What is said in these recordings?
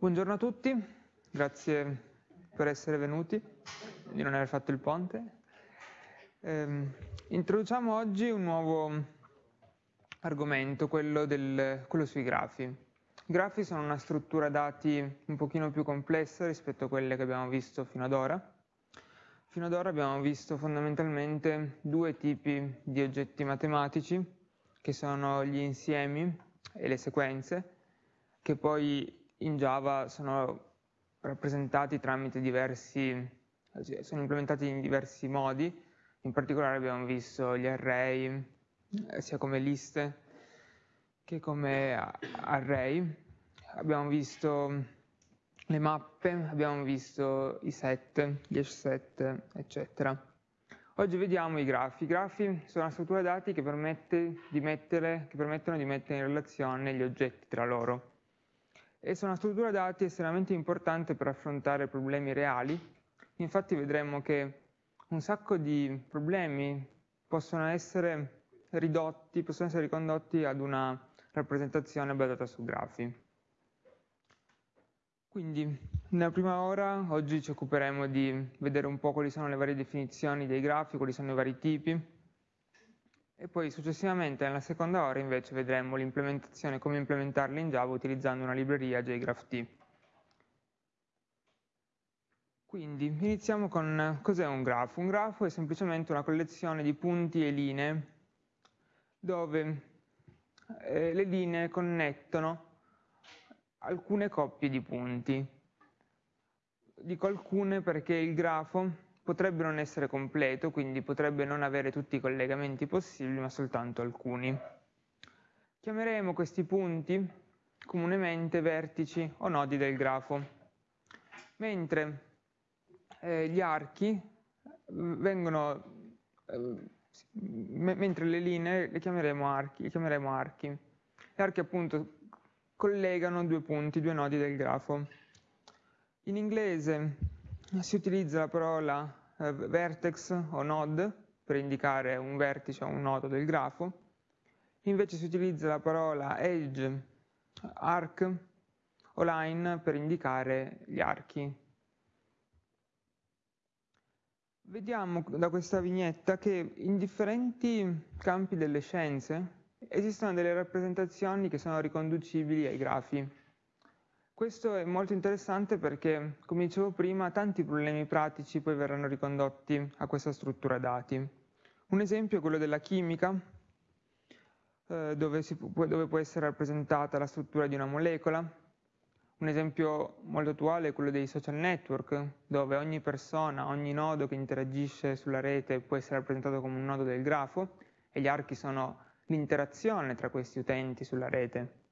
Buongiorno a tutti, grazie per essere venuti, di non aver fatto il ponte. Eh, introduciamo oggi un nuovo argomento, quello, del, quello sui grafi. I grafi sono una struttura dati un pochino più complessa rispetto a quelle che abbiamo visto fino ad ora. Fino ad ora abbiamo visto fondamentalmente due tipi di oggetti matematici, che sono gli insiemi e le sequenze, che poi in Java sono rappresentati tramite diversi, sono implementati in diversi modi, in particolare abbiamo visto gli array, eh, sia come liste che come array, abbiamo visto le mappe, abbiamo visto i set, gli hash set, eccetera. Oggi vediamo i grafi. I grafi sono una struttura dati che, permette di mettere, che permettono di mettere in relazione gli oggetti tra loro e sono una struttura dati estremamente importante per affrontare problemi reali. Infatti vedremo che un sacco di problemi possono essere ridotti, possono essere ricondotti ad una rappresentazione basata su grafi. Quindi, nella prima ora, oggi ci occuperemo di vedere un po' quali sono le varie definizioni dei grafi, quali sono i vari tipi, e poi successivamente nella seconda ora invece vedremo l'implementazione, come implementarli in Java utilizzando una libreria JGraphT. Quindi iniziamo con cos'è un grafo. Un grafo è semplicemente una collezione di punti e linee dove eh, le linee connettono alcune coppie di punti. Dico alcune perché il grafo potrebbe non essere completo, quindi potrebbe non avere tutti i collegamenti possibili, ma soltanto alcuni. Chiameremo questi punti comunemente vertici o nodi del grafo, mentre eh, gli archi vengono, eh, mentre le linee le chiameremo archi, le chiameremo archi. Gli archi appunto collegano due punti, due nodi del grafo. In inglese si utilizza la parola vertex o node per indicare un vertice o un nodo del grafo, invece si utilizza la parola edge, arc o line per indicare gli archi. Vediamo da questa vignetta che in differenti campi delle scienze esistono delle rappresentazioni che sono riconducibili ai grafi. Questo è molto interessante perché, come dicevo prima, tanti problemi pratici poi verranno ricondotti a questa struttura dati. Un esempio è quello della chimica, eh, dove, può, dove può essere rappresentata la struttura di una molecola. Un esempio molto attuale è quello dei social network, dove ogni persona, ogni nodo che interagisce sulla rete può essere rappresentato come un nodo del grafo e gli archi sono l'interazione tra questi utenti sulla rete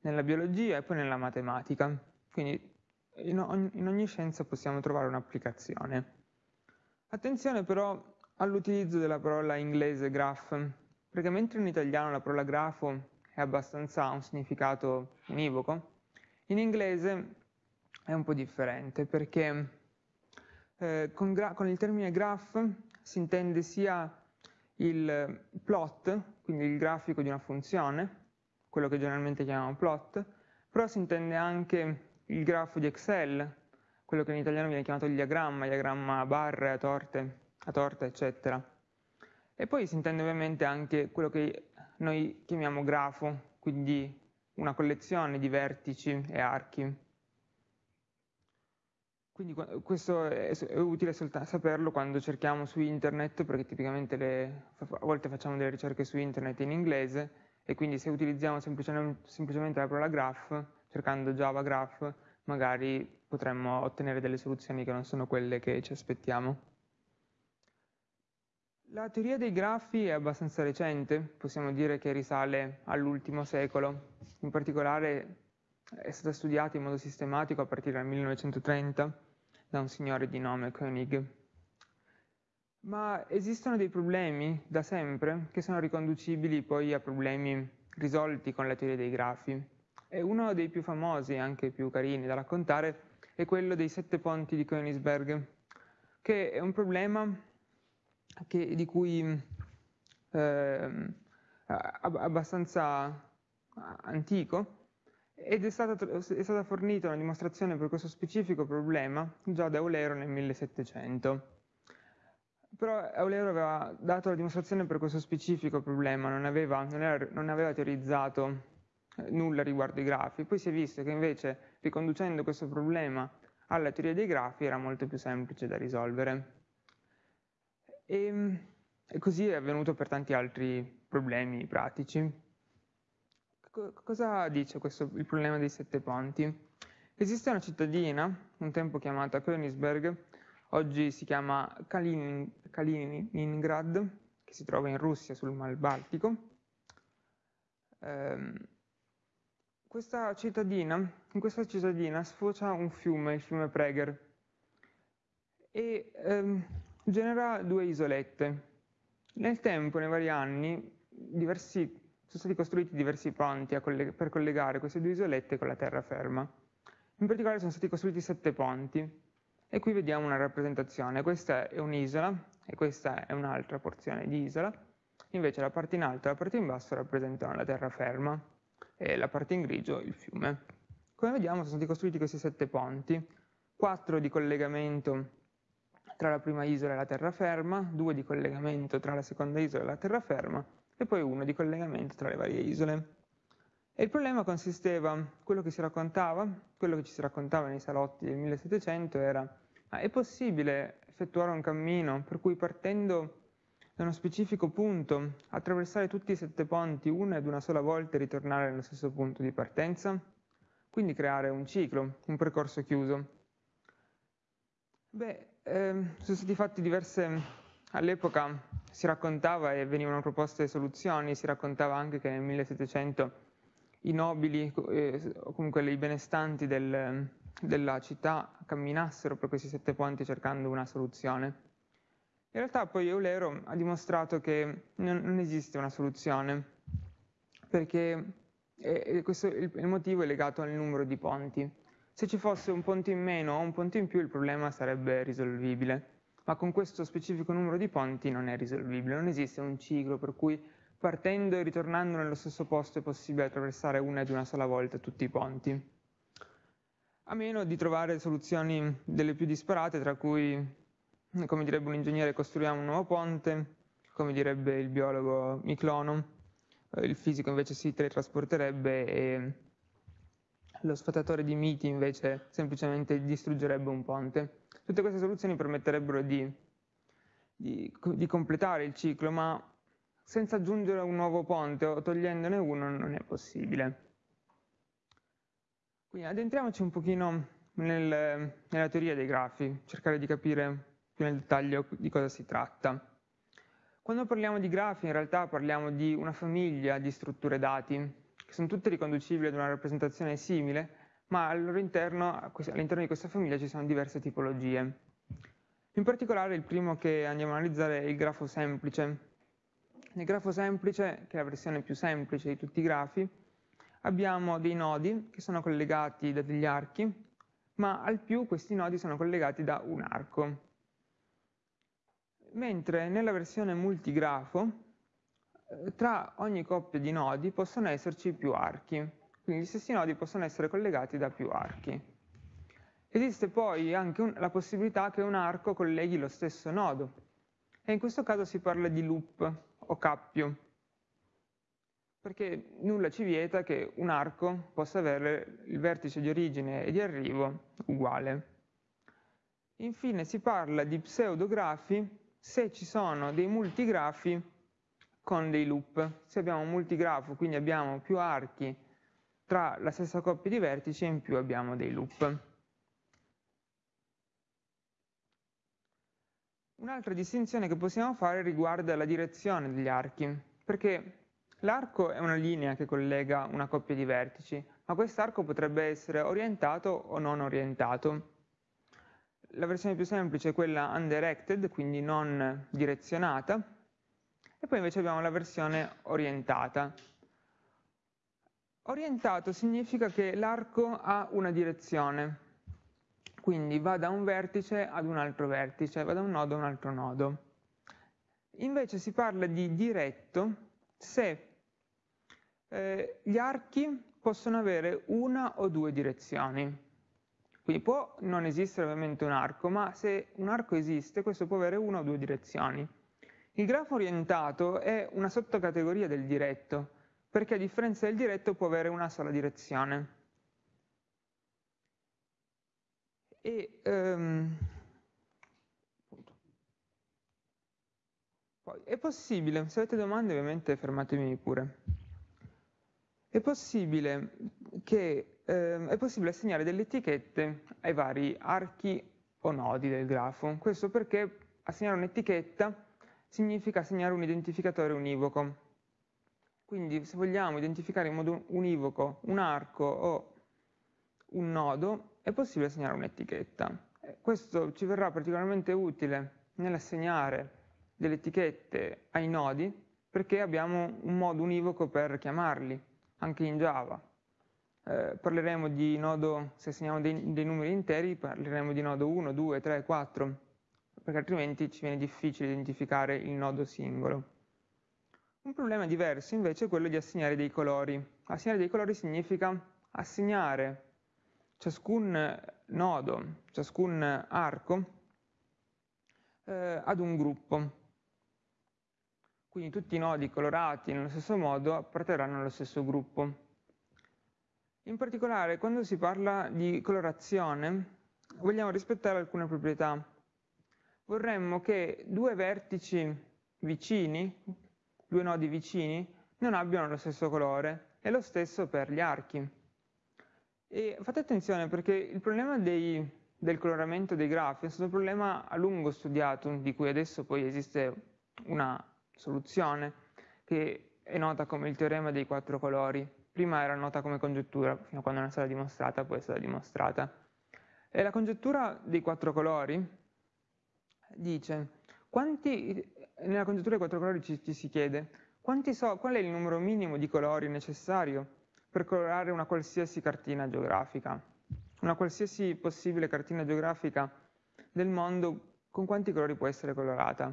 nella biologia e poi nella matematica. Quindi in ogni, in ogni scienza possiamo trovare un'applicazione. Attenzione però all'utilizzo della parola inglese graph, perché mentre in italiano la parola grafo è abbastanza ha un significato univoco, in inglese è un po' differente perché eh, con, con, il termine graph si intende sia il plot, quindi il grafico di una funzione, quello che generalmente chiamiamo plot, però si intende anche il grafo di Excel, quello che in italiano viene chiamato diagramma, diagramma a barre, a torte, a torta, eccetera. E poi si intende ovviamente anche quello che noi chiamiamo grafo, quindi una collezione di vertici e archi. Quindi questo è, utile saperlo quando cerchiamo su internet, perché tipicamente le, a volte facciamo delle ricerche su internet in inglese e quindi se utilizziamo semplicemente, semplicemente la parola graph, cercando Java graph, magari potremmo ottenere delle soluzioni che non sono quelle che ci aspettiamo. La teoria dei grafi è abbastanza recente, possiamo dire che risale all'ultimo secolo, in particolare è stata studiata in modo sistematico a partire dal 1930 da un signore di nome Koenig. Ma esistono dei problemi da sempre che sono riconducibili poi a problemi risolti con la teoria dei grafi. E uno dei più famosi e anche più carini da raccontare è quello dei sette ponti di Königsberg, che è un problema che, di cui eh, abbastanza antico ed è stata, è stata, fornita una dimostrazione per questo specifico problema già da Eulero nel 1700. Però Eulero aveva dato la dimostrazione per questo specifico problema, non aveva, non era, non aveva teorizzato eh, nulla riguardo i grafi. Poi si è visto che invece riconducendo questo problema alla teoria dei grafi era molto più semplice da risolvere. E, e così è avvenuto per tanti altri problemi pratici cosa dice questo, il problema dei sette ponti? Esiste una cittadina, un tempo chiamata Königsberg, oggi si chiama Kalinin, Kaliningrad, che si trova in Russia sul Mar Baltico. Eh, questa cittadina, in questa cittadina sfocia un fiume, il fiume Prager, e ehm, genera due isolette. Nel tempo, nei vari anni, diversi sono stati costruiti diversi ponti colleg- per collegare queste due isolette con la terraferma. In particolare sono stati costruiti sette ponti e qui vediamo una rappresentazione. Questa è un'isola e questa è un'altra porzione di isola. Invece la parte in alto e la parte in basso rappresentano la terraferma e la parte in grigio il fiume. Come vediamo sono stati costruiti questi sette ponti, quattro di collegamento tra la prima isola e la terraferma, due di collegamento tra la seconda isola e la terraferma e poi uno di collegamento tra le varie isole. E il problema consisteva, quello che si raccontava, quello che ci si raccontava nei salotti del 1700 era, ma è possibile effettuare un cammino per cui partendo da uno specifico punto, attraversare tutti i sette ponti una ed una sola volta e ritornare nello stesso punto di partenza? Quindi creare un ciclo, un percorso chiuso. Beh, ehm, sono stati fatti diverse All'epoca si raccontava e venivano proposte soluzioni, si raccontava anche che nel 1700 i nobili eh, o comunque i benestanti del, della città camminassero per questi sette ponti cercando una soluzione. In realtà poi Eulero ha dimostrato che non, non esiste una soluzione, perché eh, questo, il, il motivo è legato al numero di ponti. Se ci fosse un ponte in meno o un ponte in più il problema sarebbe risolvibile ma con questo specifico numero di ponti non è risolvibile, non esiste un ciclo per cui partendo e ritornando nello stesso posto è possibile attraversare una ed una sola volta tutti i ponti. A meno di trovare soluzioni delle più disparate, tra cui, come direbbe un ingegnere, costruiamo un nuovo ponte, come direbbe il biologo Miclono, il fisico invece si teletrasporterebbe e lo sfatatore di miti invece semplicemente distruggerebbe un ponte. Tutte queste soluzioni permetterebbero di, di, di completare il ciclo, ma senza aggiungere un nuovo ponte o togliendone uno non è possibile. Quindi addentriamoci un pochino nel, nella teoria dei grafi, cercare di capire più nel dettaglio di cosa si tratta. Quando parliamo di grafi in realtà parliamo di una famiglia di strutture dati, che sono tutte riconducibili ad una rappresentazione simile, ma all'interno, all'interno di questa famiglia ci sono diverse tipologie. In particolare il primo che andiamo a analizzare è il grafo semplice. Nel grafo semplice, che è la versione più semplice di tutti i grafi, abbiamo dei nodi che sono collegati da degli archi, ma al più questi nodi sono collegati da un arco. Mentre nella versione multigrafo, eh, tra ogni coppia di nodi possono esserci più archi. Quindi gli stessi nodi possono essere collegati da più archi. Esiste poi anche un, la possibilità che un arco colleghi lo stesso nodo e in questo caso si parla di loop o cappio, perché nulla ci vieta che un arco possa avere il vertice di origine e di arrivo uguale. Infine si parla di pseudografi se ci sono dei multigrafi con dei loop. Se abbiamo un multigrafo, quindi abbiamo più archi tra la stessa coppia di vertici e in più abbiamo dei loop. Un'altra distinzione che possiamo fare riguarda la direzione degli archi, perché l'arco è una linea che collega una coppia di vertici, ma quest'arco potrebbe essere orientato o non orientato. La versione più semplice è quella undirected, quindi non direzionata, e poi invece abbiamo la versione orientata, Orientato significa che l'arco ha una direzione, quindi va da un vertice ad un altro vertice, va da un nodo a un altro nodo. Invece si parla di diretto se eh, gli archi possono avere una o due direzioni. Quindi può non esistere ovviamente un arco, ma se un arco esiste, questo può avere una o due direzioni. Il grafo orientato è una sottocategoria del diretto, perché a differenza del diretto può avere una sola direzione. E, um, poi, è possibile, se avete domande ovviamente fermatemi pure, è possibile, che, eh, è possibile assegnare delle etichette ai vari archi o nodi del grafo. Questo perché assegnare un'etichetta significa assegnare un identificatore univoco. Quindi se vogliamo identificare in modo univoco un arco o un nodo, è possibile assegnare un'etichetta. Questo ci verrà particolarmente utile nell'assegnare delle etichette ai nodi perché abbiamo un modo univoco per chiamarli, anche in Java. Eh, parleremo di nodo, se assegniamo dei, dei numeri interi, parleremo di nodo 1, 2, 3, 4, perché altrimenti ci viene difficile identificare il nodo singolo. Un problema diverso invece è quello di assegnare dei colori. Assegnare dei colori significa assegnare ciascun nodo, ciascun arco eh, ad un gruppo. Quindi tutti i nodi colorati nello stesso modo apparterranno allo stesso gruppo. In particolare, quando si parla di colorazione, vogliamo rispettare alcune proprietà vorremmo che due vertici vicini, due nodi vicini, non abbiano lo stesso colore e lo stesso per gli archi. E fate attenzione perché il problema dei, del coloramento dei grafi è stato un problema a lungo studiato, di cui adesso poi esiste una soluzione che è nota come il teorema dei quattro colori. Prima era nota come congettura, fino a quando non è stata dimostrata, poi è stata dimostrata. E la congettura dei quattro colori dice, quanti, nella congettura dei quattro colori ci, ci si chiede, so, qual è il numero minimo di colori necessario per colorare una qualsiasi cartina geografica? Una qualsiasi possibile cartina geografica del mondo, con quanti colori può essere colorata?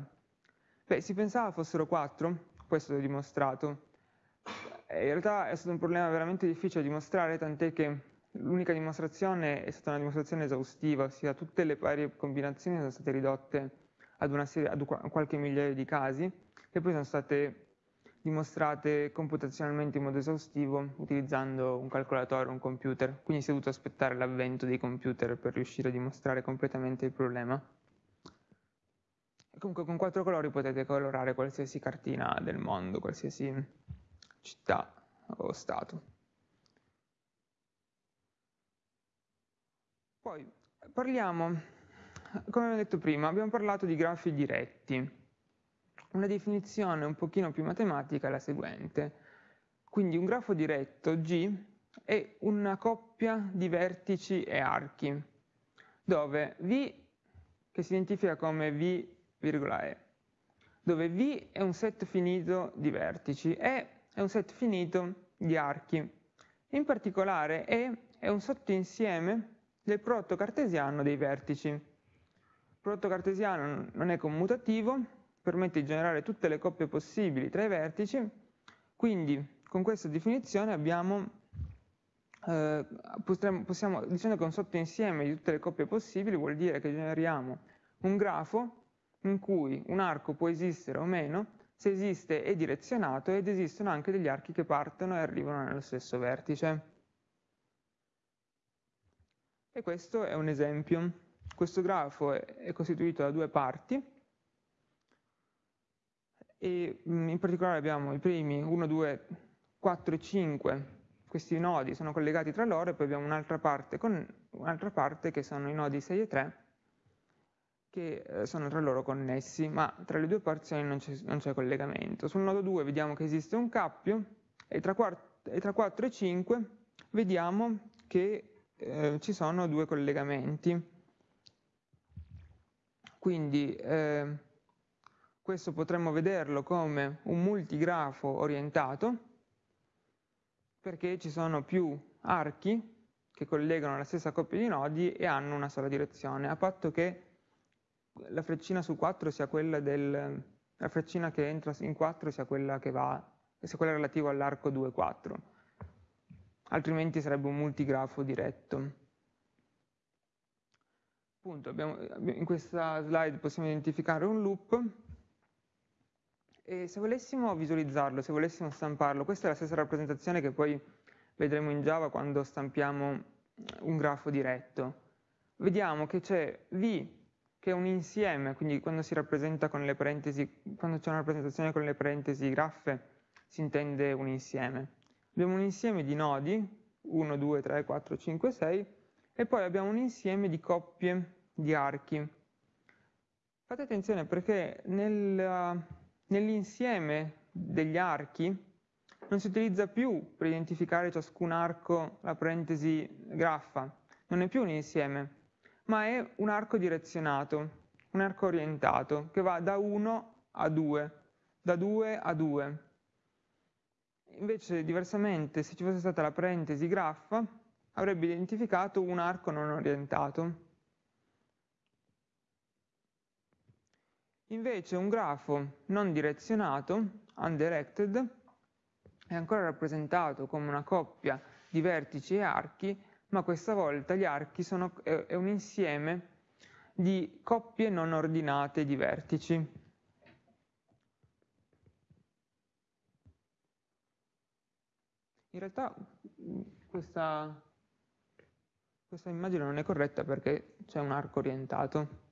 Beh, si pensava fossero quattro, questo è dimostrato. In realtà è stato un problema veramente difficile da dimostrare, tant'è che L'unica dimostrazione è stata una dimostrazione esaustiva, ossia tutte le varie combinazioni sono state ridotte ad, serie, ad qualche migliaio di casi che poi sono state dimostrate computazionalmente in modo esaustivo utilizzando un calcolatore, un computer, quindi si è dovuto aspettare l'avvento dei computer per riuscire a dimostrare completamente il problema. Comunque con quattro colori potete colorare qualsiasi cartina del mondo, qualsiasi città o stato. Poi parliamo, come abbiamo detto prima, abbiamo parlato di grafi diretti. Una definizione un pochino più matematica è la seguente. Quindi un grafo diretto G è una coppia di vertici e archi, dove V, che si identifica come V, E, dove V è un set finito di vertici E è un set finito di archi. In particolare E è un sottoinsieme del prodotto cartesiano dei vertici. Il prodotto cartesiano non è commutativo, permette di generare tutte le coppie possibili tra i vertici, quindi con questa definizione abbiamo, eh, possiamo, possiamo, dicendo che un sottoinsieme di tutte le coppie possibili vuol dire che generiamo un grafo in cui un arco può esistere o meno, se esiste è direzionato ed esistono anche degli archi che partono e arrivano nello stesso vertice. E questo è un esempio. Questo grafo è, costituito da due parti e mm, in particolare abbiamo i primi 1, 2, 4 e 5, questi nodi sono collegati tra loro e poi abbiamo un'altra parte, un parte che sono i nodi 6 e 3 che eh, sono tra loro connessi, ma tra le due porzioni non c'è collegamento. Sul nodo 2 vediamo che esiste un cappio e tra, e tra 4 e 5 vediamo che eh, ci sono due collegamenti. Quindi eh, questo potremmo vederlo come un multigrafo orientato, perché ci sono più archi che collegano la stessa coppia di nodi e hanno una sola direzione, a patto che la freccina su 4 sia quella del, la freccina che entra in 4 sia quella che va, sia quella relativa all'arco 2-4. altrimenti sarebbe un multigrafo diretto. Appunto, abbiamo, in questa slide possiamo identificare un loop e se volessimo visualizzarlo, se volessimo stamparlo, questa è la stessa rappresentazione che poi vedremo in Java quando stampiamo un grafo diretto. Vediamo che c'è V che è un insieme, quindi quando si rappresenta con le parentesi, quando c'è una rappresentazione con le parentesi graffe, si intende un insieme. Abbiamo un insieme di nodi, 1, 2, 3, 4, 5, 6, e poi abbiamo un insieme di coppie di archi. Fate attenzione perché nel, nell'insieme degli archi non si utilizza più per identificare ciascun arco la parentesi graffa, non è più un insieme, ma è un arco direzionato, un arco orientato che va da 1 a 2, da 2 a 2. Invece, diversamente, se ci fosse stata la parentesi graffa, avrebbe identificato un arco non orientato. Invece un grafo non direzionato, undirected, è ancora rappresentato come una coppia di vertici e archi, ma questa volta gli archi sono, è, un insieme di coppie non ordinate di vertici. In realtà questa, questa immagine non è corretta perché c'è un arco orientato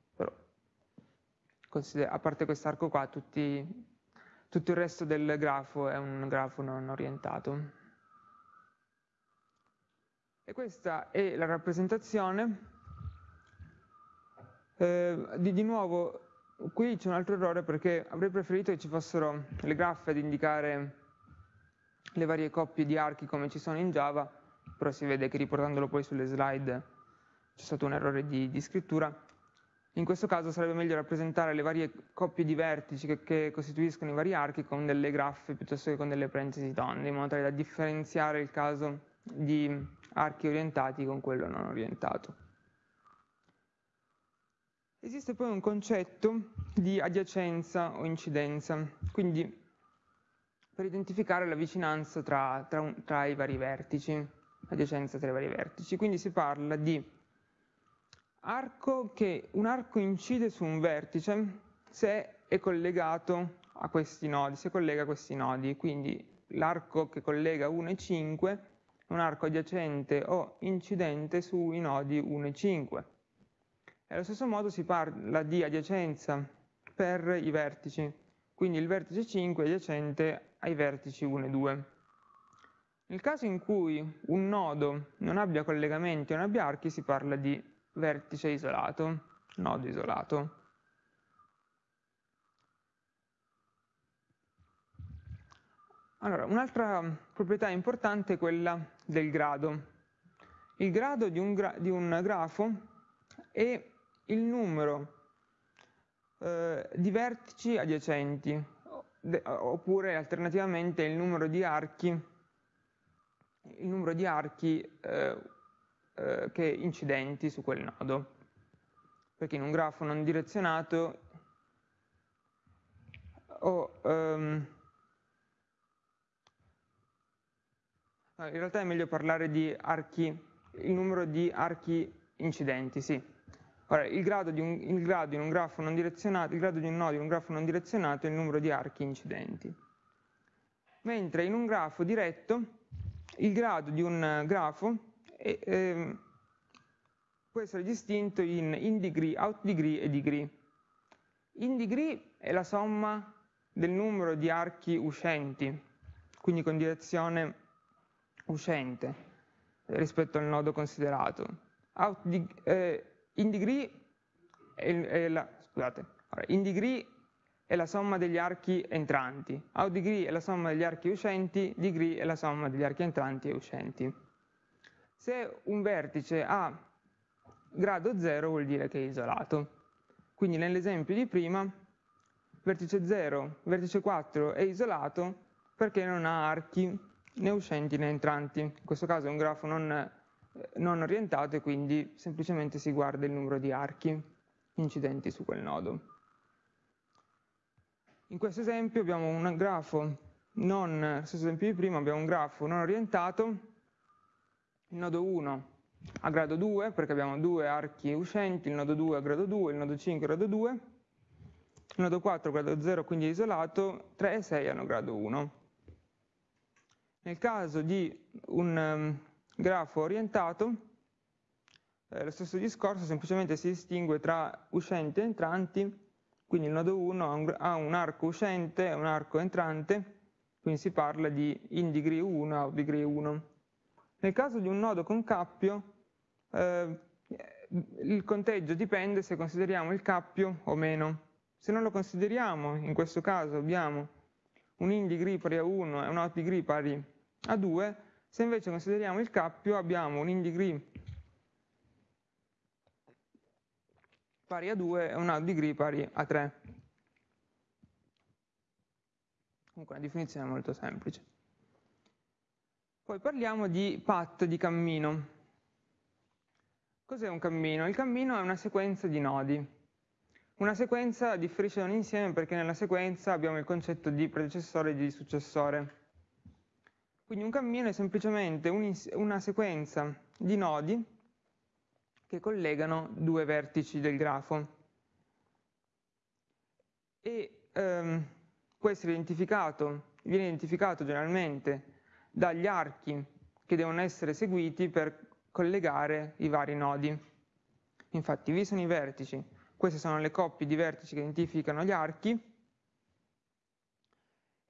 a parte quest'arco qua, tutti, tutto il resto del grafo è un grafo non orientato. E questa è la rappresentazione. Eh, di, di, nuovo, qui c'è un altro errore perché avrei preferito che ci fossero le graffe ad indicare le varie coppie di archi come ci sono in Java, però si vede che riportandolo poi sulle slide c'è stato un errore di, di scrittura. In questo caso sarebbe meglio rappresentare le varie coppie di vertici che, che, costituiscono i vari archi con delle graffe piuttosto che con delle parentesi tonde, in modo tale da differenziare il caso di archi orientati con quello non orientato. Esiste poi un concetto di adiacenza o incidenza, quindi per identificare la vicinanza tra, tra, tra i vari vertici, adiacenza tra i vari vertici. Quindi si parla di arco che un arco incide su un vertice se è collegato a questi nodi, se collega a questi nodi, quindi l'arco che collega 1 e 5 è un arco adiacente o incidente sui nodi 1 e 5. E allo stesso modo si parla di adiacenza per i vertici, quindi il vertice 5 è adiacente ai vertici 1 e 2. Nel caso in cui un nodo non abbia collegamenti o non abbia archi si parla di vertice isolato, nodo isolato. Allora, un'altra proprietà importante è quella del grado. Il grado di un, gra di un grafo è il numero eh, di vertici adiacenti, oppure alternativamente il numero di archi, numero di archi eh, eh, che incidenti su quel nodo. Perché in un grafo non direzionato ho, um, in realtà è meglio parlare di archi, il numero di archi incidenti, sì. Ora, il grado, un, il grado in un grafo non direzionato, il grado di un nodo in un grafo non direzionato è il numero di archi incidenti. Mentre in un grafo diretto, il grado di un grafo e, ehm, può essere distinto in in degree, out degree e degree. In degree è la somma del numero di archi uscenti, quindi con direzione uscente rispetto al nodo considerato. Di, eh, in degree è, è la, scusate, in degree è la somma degli archi entranti, out degree è la somma degli archi uscenti, degree è la somma degli archi entranti e uscenti. Se un vertice ha grado 0 vuol dire che è isolato. Quindi nell'esempio di prima, vertice 0, vertice 4 è isolato perché non ha archi né uscenti né entranti. In questo caso è un grafo non, non orientato e quindi semplicemente si guarda il numero di archi incidenti su quel nodo. In questo esempio abbiamo un grafo non, stesso esempio di prima, abbiamo un grafo non orientato il nodo 1 a grado 2 perché abbiamo due archi uscenti, il nodo 2 a grado 2, il nodo 5 a grado 2, il nodo 4 a grado 0 quindi isolato, 3 e 6 hanno grado 1. Nel caso di un um, grafo orientato, eh, lo stesso discorso, semplicemente si distingue tra uscenti e entranti, quindi il nodo 1 ha un, ha un arco uscente e un arco entrante, quindi si parla di in degree 1 out degree 1. Nel caso di un nodo con cappio, eh, il conteggio dipende se consideriamo il cappio o meno. Se non lo consideriamo, in questo caso abbiamo un in degree pari a 1 e un out degree pari a 2, se invece consideriamo il cappio abbiamo un in degree pari a 2 e un out degree pari a 3. Comunque una definizione molto semplice. Poi parliamo di path, di cammino. Cos'è un cammino? Il cammino è una sequenza di nodi. Una sequenza differisce da un insieme perché nella sequenza abbiamo il concetto di predecessore e di successore. Quindi un cammino è semplicemente un una sequenza di nodi che collegano due vertici del grafo. E ehm, può essere identificato, viene identificato generalmente dagli archi che devono essere seguiti per collegare i vari nodi. Infatti vi sono i vertici, queste sono le coppie di vertici che identificano gli archi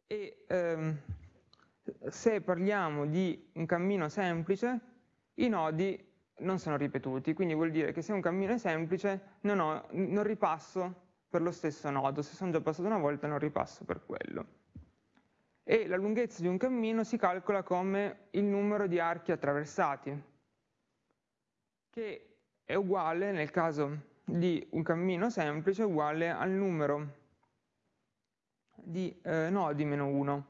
e ehm, se parliamo di un cammino semplice, i nodi non sono ripetuti, quindi vuol dire che se un cammino è semplice non, ho, non ripasso per lo stesso nodo, se sono già passato una volta non ripasso per quello. E la lunghezza di un cammino si calcola come il numero di archi attraversati, che è uguale, nel caso di un cammino semplice, uguale al numero di eh, nodi meno 1.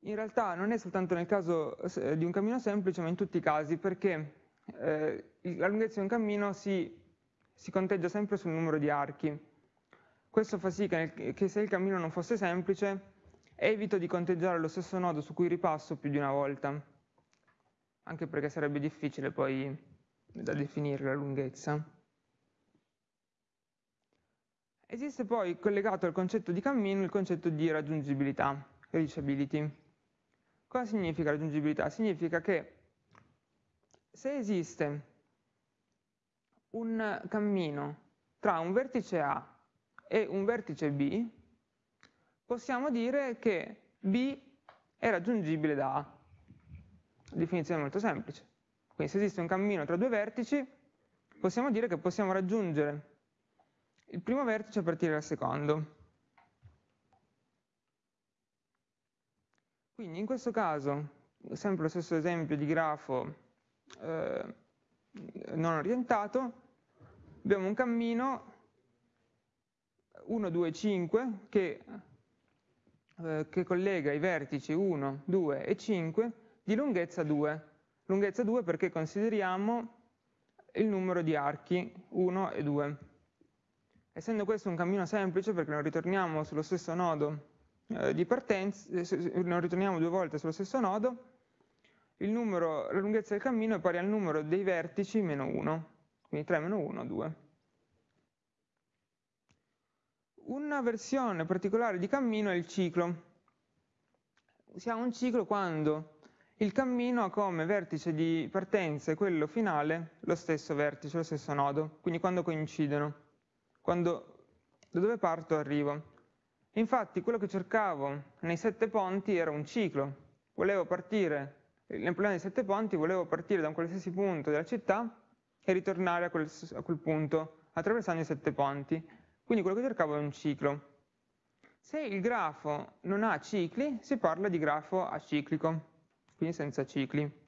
In realtà non è soltanto nel caso eh, di un cammino semplice, ma in tutti i casi, perché eh, la lunghezza di un cammino si, si, conteggia sempre sul numero di archi. Questo fa sì che, nel, che se il cammino non fosse semplice, evito di conteggiare lo stesso nodo su cui ripasso più di una volta anche perché sarebbe difficile poi da definire la lunghezza. Esiste poi collegato al concetto di cammino il concetto di raggiungibilità, reachability. Cosa significa raggiungibilità? Significa che se esiste un cammino tra un vertice A e un vertice B, possiamo dire che B è raggiungibile da A definizione molto semplice. Quindi se esiste un cammino tra due vertici, possiamo dire che possiamo raggiungere il primo vertice a partire dal secondo. Quindi in questo caso, sempre lo stesso esempio di grafo eh, non orientato, abbiamo un cammino 1, 2, 5 che, eh, che collega i vertici 1, 2 e 5 di lunghezza 2. Lunghezza 2 perché consideriamo il numero di archi 1 e 2. Essendo questo un cammino semplice perché non ritorniamo sullo stesso nodo eh, di partenza, eh, non ritorniamo due volte sullo stesso nodo, numero, la lunghezza del cammino è pari al numero dei vertici meno 1, quindi 3 meno 1, 2. Una versione particolare di cammino è il ciclo. Si ha un ciclo quando il cammino ha come vertice di partenza e quello finale lo stesso vertice, lo stesso nodo, quindi quando coincidono, quando da dove parto arrivo. Infatti quello che cercavo nei sette ponti era un ciclo, volevo partire, nel problema dei sette ponti volevo partire da un qualsiasi punto della città e ritornare a quel, a quel punto, attraversando i sette ponti. Quindi quello che cercavo è un ciclo. Se il grafo non ha cicli, si parla di grafo aciclico quindi senza cicli.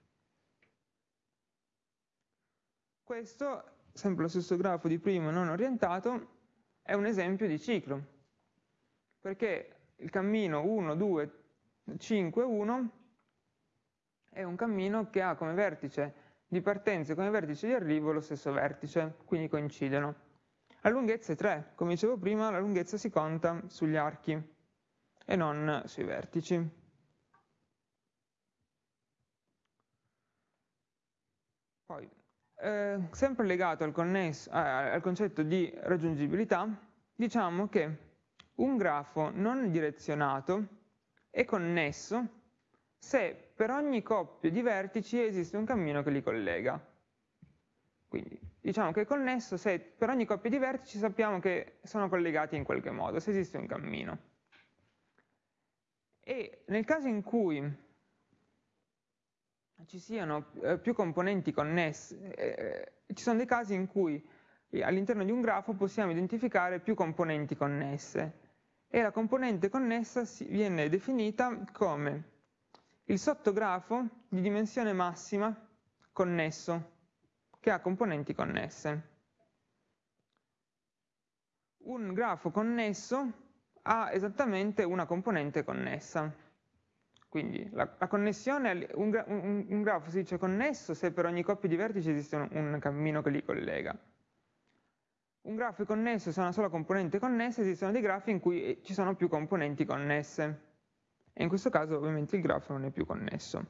Questo, sempre lo stesso grafo di prima non orientato, è un esempio di ciclo, perché il cammino 1, 2, 5, 1 è un cammino che ha come vertice di partenza e come vertice di arrivo lo stesso vertice, quindi coincidono. La lunghezza è 3, come dicevo prima, la lunghezza si conta sugli archi e non sui vertici. Poi, eh, sempre legato al, connesso, eh, al concetto di raggiungibilità, diciamo che un grafo non direzionato è connesso se per ogni coppia di vertici esiste un cammino che li collega. Quindi diciamo che è connesso se per ogni coppia di vertici sappiamo che sono collegati in qualche modo, se esiste un cammino. E nel caso in cui ci siano eh, più componenti connesse, eh, ci sono dei casi in cui eh, all'interno di un grafo possiamo identificare più componenti connesse e la componente connessa viene definita come il sottografo di dimensione massima connesso che ha componenti connesse. Un grafo connesso ha esattamente una componente connessa. Quindi la, la connessione, un, un, un, grafo si dice connesso se per ogni coppia di vertici esiste un, un cammino che li collega. Un grafo è connesso se ha una sola componente connessa, esistono dei grafi in cui eh, ci sono più componenti connesse. E in questo caso ovviamente il grafo non è più connesso.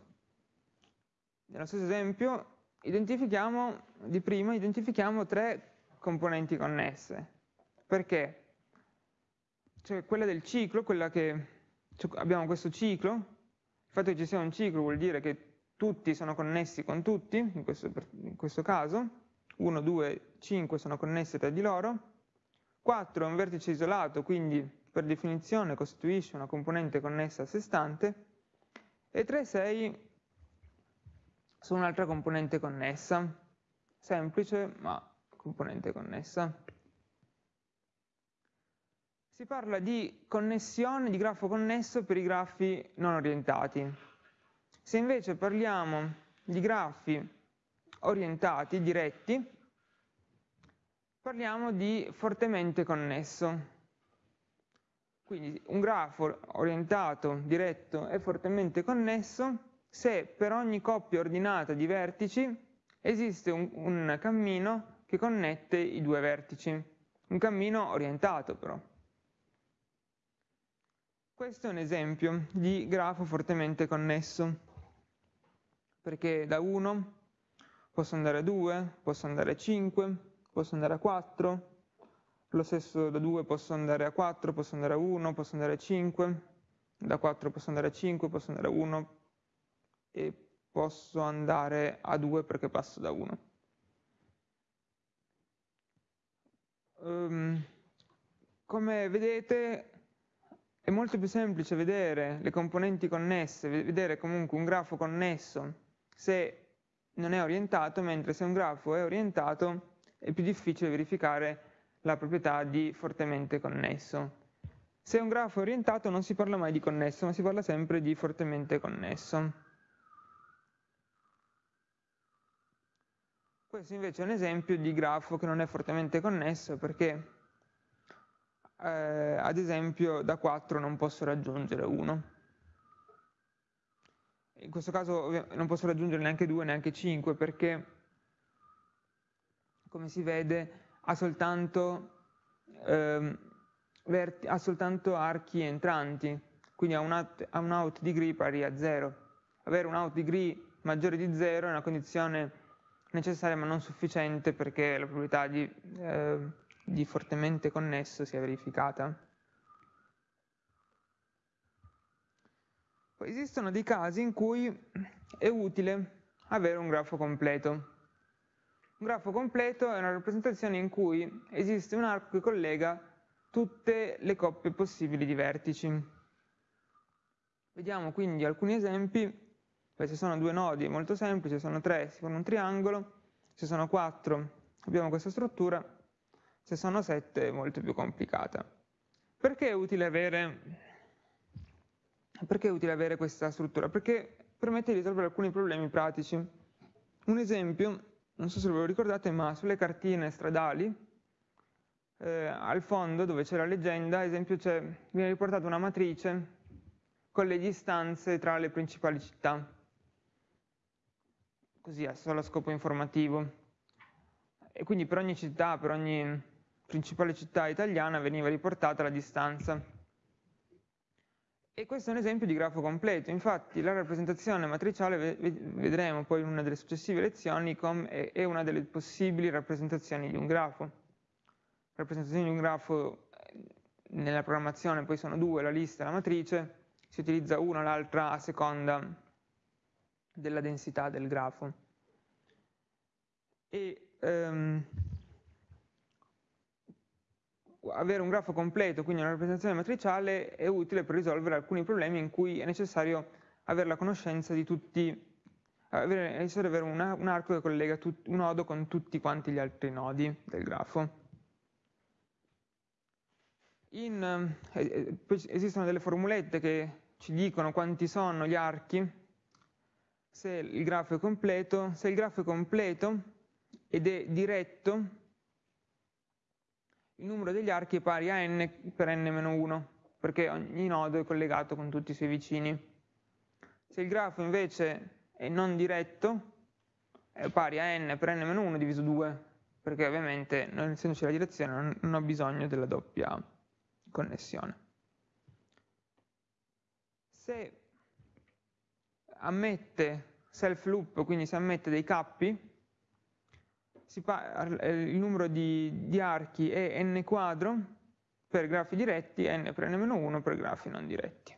Nello stesso esempio, identifichiamo, di prima, identifichiamo tre componenti connesse. Perché? Cioè quella del ciclo, quella che cioè abbiamo questo ciclo, il fatto che ci sia un ciclo vuol dire che tutti sono connessi con tutti, in questo, in questo caso, 1, 2, 5 sono connessi tra di loro, 4 è un vertice isolato, quindi per definizione costituisce una componente connessa a sé stante, e 3, 6 sono un'altra componente connessa, semplice ma componente connessa. Si parla di connessione, di grafo connesso per i grafi non orientati. Se invece parliamo di grafi orientati, diretti, parliamo di fortemente connesso. Quindi un grafo orientato, diretto e fortemente connesso se per ogni coppia ordinata di vertici esiste un, un cammino che connette i due vertici, un cammino orientato però. Questo è un esempio di grafo fortemente connesso, perché da 1 posso andare a 2, posso andare a 5, posso andare a 4, lo stesso da 2 posso andare a 4, posso andare a 1, posso andare a 5, da 4 posso andare a 5, posso andare a 1 e posso andare a 2 perché passo da 1. Um, ehm, come vedete è molto più semplice vedere le componenti connesse, vedere comunque un grafo connesso se non è orientato, mentre se un grafo è orientato è più difficile verificare la proprietà di fortemente connesso. Se un grafo è orientato non si parla mai di connesso, ma si parla sempre di fortemente connesso. Questo invece è un esempio di grafo che non è fortemente connesso perché eh, ad esempio da 4 non posso raggiungere 1 in questo caso non posso raggiungere neanche 2, neanche 5 perché come si vede ha soltanto, ehm, ha soltanto archi entranti, quindi ha un, out, ha un out degree pari a 0. Avere un out degree maggiore di 0 è una condizione necessaria ma non sufficiente perché la probabilità di, eh, di fortemente connesso sia verificata. Poi esistono dei casi in cui è utile avere un grafo completo. Un grafo completo è una rappresentazione in cui esiste un arco che collega tutte le coppie possibili di vertici. Vediamo quindi alcuni esempi. Se sono due nodi è molto semplice, se sono tre si forma un triangolo, se sono quattro abbiamo questa struttura, se sono sette è molto più complicata. Perché è utile avere perché è utile avere questa struttura? Perché permette di risolvere alcuni problemi pratici. Un esempio, non so se ve lo ricordate, ma sulle cartine stradali, eh, al fondo dove c'è la leggenda, ad esempio viene riportata una matrice con le distanze tra le principali città, così a solo scopo informativo. E quindi per ogni città, per ogni principale città italiana veniva riportata la distanza E questo è un esempio di grafo completo, infatti la rappresentazione matriciale, vedremo poi in una delle successive lezioni, è una delle possibili rappresentazioni di un grafo. Rappresentazioni di un grafo eh, nella programmazione poi sono due, la lista e la matrice, si utilizza una o l'altra a seconda della densità del grafo. E, um, avere un grafo completo, quindi una rappresentazione matriciale, è utile per risolvere alcuni problemi in cui è necessario avere la conoscenza di tutti, avere, è necessario avere una, un arco che collega tut, un nodo con tutti quanti gli altri nodi del grafo. In, eh, eh esistono delle formulette che ci dicono quanti sono gli archi, se il grafo è completo, se il grafo è completo ed è diretto, il numero degli archi è pari a n per n-1, perché ogni nodo è collegato con tutti i suoi vicini. Se il grafo invece è non diretto, è pari a n per n-1 diviso 2, perché ovviamente, non essendoci la direzione, non, ho bisogno della doppia connessione. Se ammette self loop, quindi se ammette dei cappi, il numero di, di, archi è n quadro per grafi diretti, n per n-1 per grafi non diretti.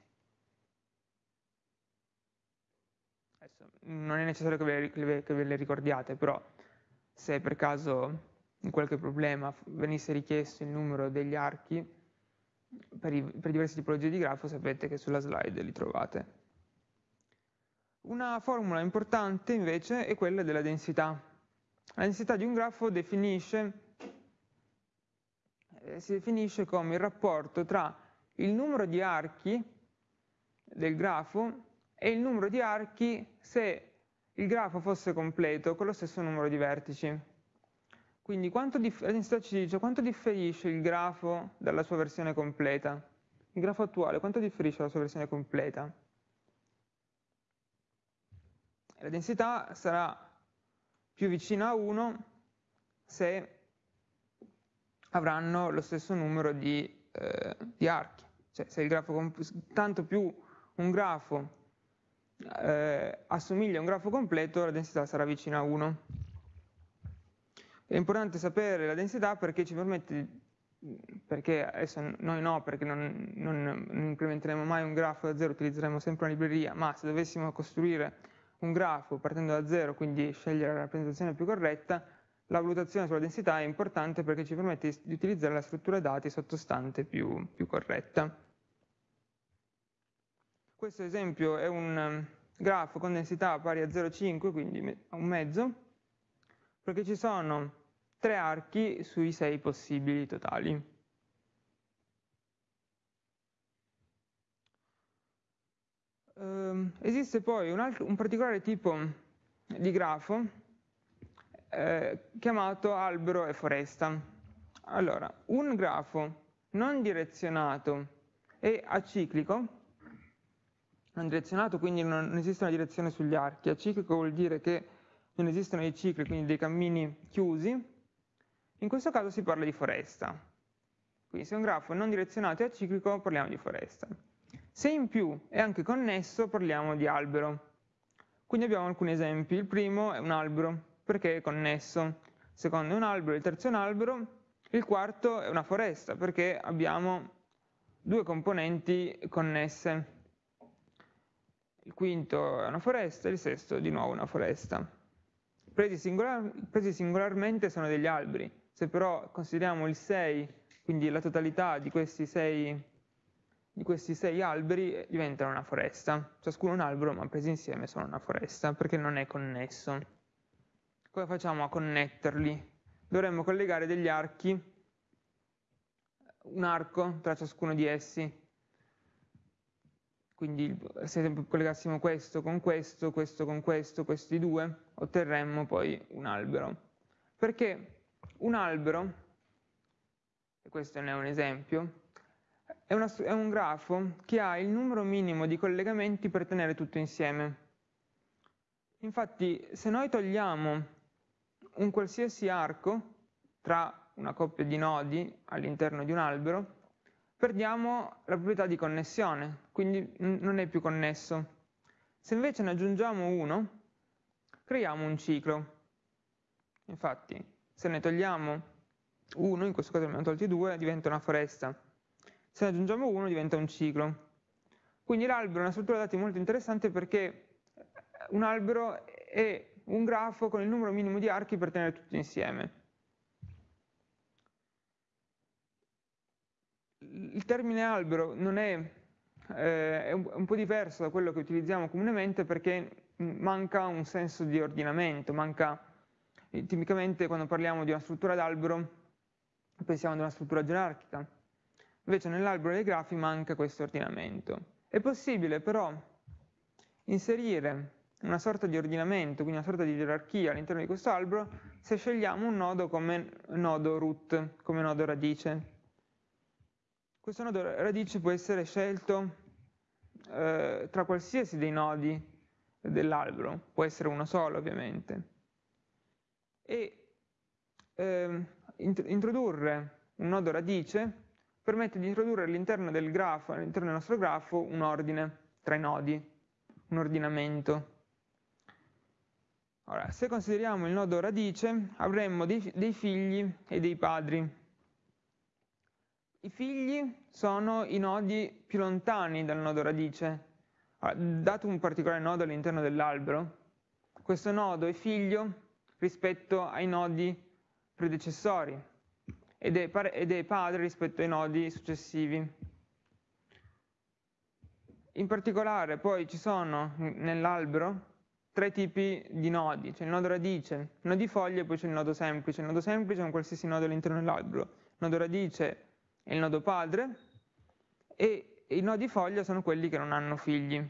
Adesso, non è necessario che ve, le, che ve le ricordiate, però se per caso in qualche problema venisse richiesto il numero degli archi per, i, per diverse tipologie di grafo, sapete che sulla slide li trovate. Una formula importante invece è quella della densità. La densità di un grafo definisce, eh, si definisce come il rapporto tra il numero di archi del grafo e il numero di archi se il grafo fosse completo con lo stesso numero di vertici. Quindi la densità ci dice quanto differisce il grafo dalla sua versione completa. Il grafo attuale quanto differisce dalla sua versione completa? La densità sarà più vicina a 1 se avranno lo stesso numero di, eh, di archi. Cioè se il grafo, tanto più un grafo eh, assomiglia a un grafo completo, la densità sarà vicina a 1. È importante sapere la densità perché ci permette, perché adesso noi no, perché non, non, non implementeremo mai un grafo da zero, utilizzeremo sempre una libreria, ma se dovessimo costruire un grafo partendo da zero, quindi scegliere la rappresentazione più corretta, la valutazione sulla densità è importante perché ci permette di utilizzare la struttura dati sottostante più, più corretta. Questo esempio è un um, grafo con densità pari a 0,5, quindi a un mezzo, perché ci sono tre archi sui sei possibili totali. Eh, esiste poi un, altro, un, particolare tipo di grafo eh, chiamato albero e foresta. Allora, un grafo non direzionato e aciclico, non direzionato quindi non, non esiste una direzione sugli archi, aciclico vuol dire che non esistono dei cicli, quindi dei cammini chiusi, in questo caso si parla di foresta. Quindi se un grafo non direzionato e aciclico parliamo di foresta. Se in più è anche connesso parliamo di albero. Quindi abbiamo alcuni esempi. Il primo è un albero, perché è connesso. Il secondo è un albero, il terzo è un albero. Il quarto è una foresta, perché abbiamo due componenti connesse. Il quinto è una foresta, il sesto di nuovo una foresta. Presi, singolar presi singolarmente sono degli alberi. Se però consideriamo il 6, quindi la totalità di questi sei di questi sei alberi eh, diventano una foresta. Ciascuno un albero, ma presi insieme sono una foresta, perché non è connesso. Come facciamo a connetterli? Dovremmo collegare degli archi, un arco tra ciascuno di essi. Quindi se collegassimo questo con questo, questo con questo, questi due, otterremmo poi un albero. Perché un albero, e questo ne è un esempio, è, una, è un grafo che ha il numero minimo di collegamenti per tenere tutto insieme. Infatti, se noi togliamo un qualsiasi arco tra una coppia di nodi all'interno di un albero, perdiamo la proprietà di connessione, quindi non è più connesso. Se invece ne aggiungiamo uno, creiamo un ciclo. Infatti, se ne togliamo uno, in questo caso ne abbiamo tolti due, diventa una foresta. Se ne aggiungiamo uno, diventa un ciclo. Quindi l'albero è una struttura dati molto interessante perché un albero è un grafo con il numero minimo di archi per tenere tutto insieme. Il termine albero è eh, è un, po' diverso da quello che utilizziamo comunemente perché manca un senso di ordinamento, manca, eh, tipicamente quando parliamo di una struttura d'albero pensiamo ad una struttura gerarchica, invece nell'albero dei grafi manca questo ordinamento. È possibile però inserire una sorta di ordinamento, quindi una sorta di gerarchia all'interno di questo albero, se scegliamo un nodo come nodo root, come nodo radice. Questo nodo radice può essere scelto eh, tra qualsiasi dei nodi dell'albero, può essere uno solo ovviamente. E eh, introdurre un nodo radice permette di introdurre all'interno del grafo, del nostro grafo, un ordine tra i nodi, un ordinamento. Ora, se consideriamo il nodo radice, avremmo dei, dei figli e dei padri. I figli sono i nodi più lontani dal nodo radice. Dato un particolare nodo all'interno dell'albero, questo nodo è figlio rispetto ai nodi predecessori ed è, ed è padre rispetto ai nodi successivi. In particolare poi ci sono nell'albero tre tipi di nodi, c'è il nodo radice, il nodo di foglia e poi c'è il nodo semplice. Il nodo semplice è un qualsiasi nodo all'interno dell'albero, il nodo radice è il nodo padre e i nodi foglia sono quelli che non hanno figli.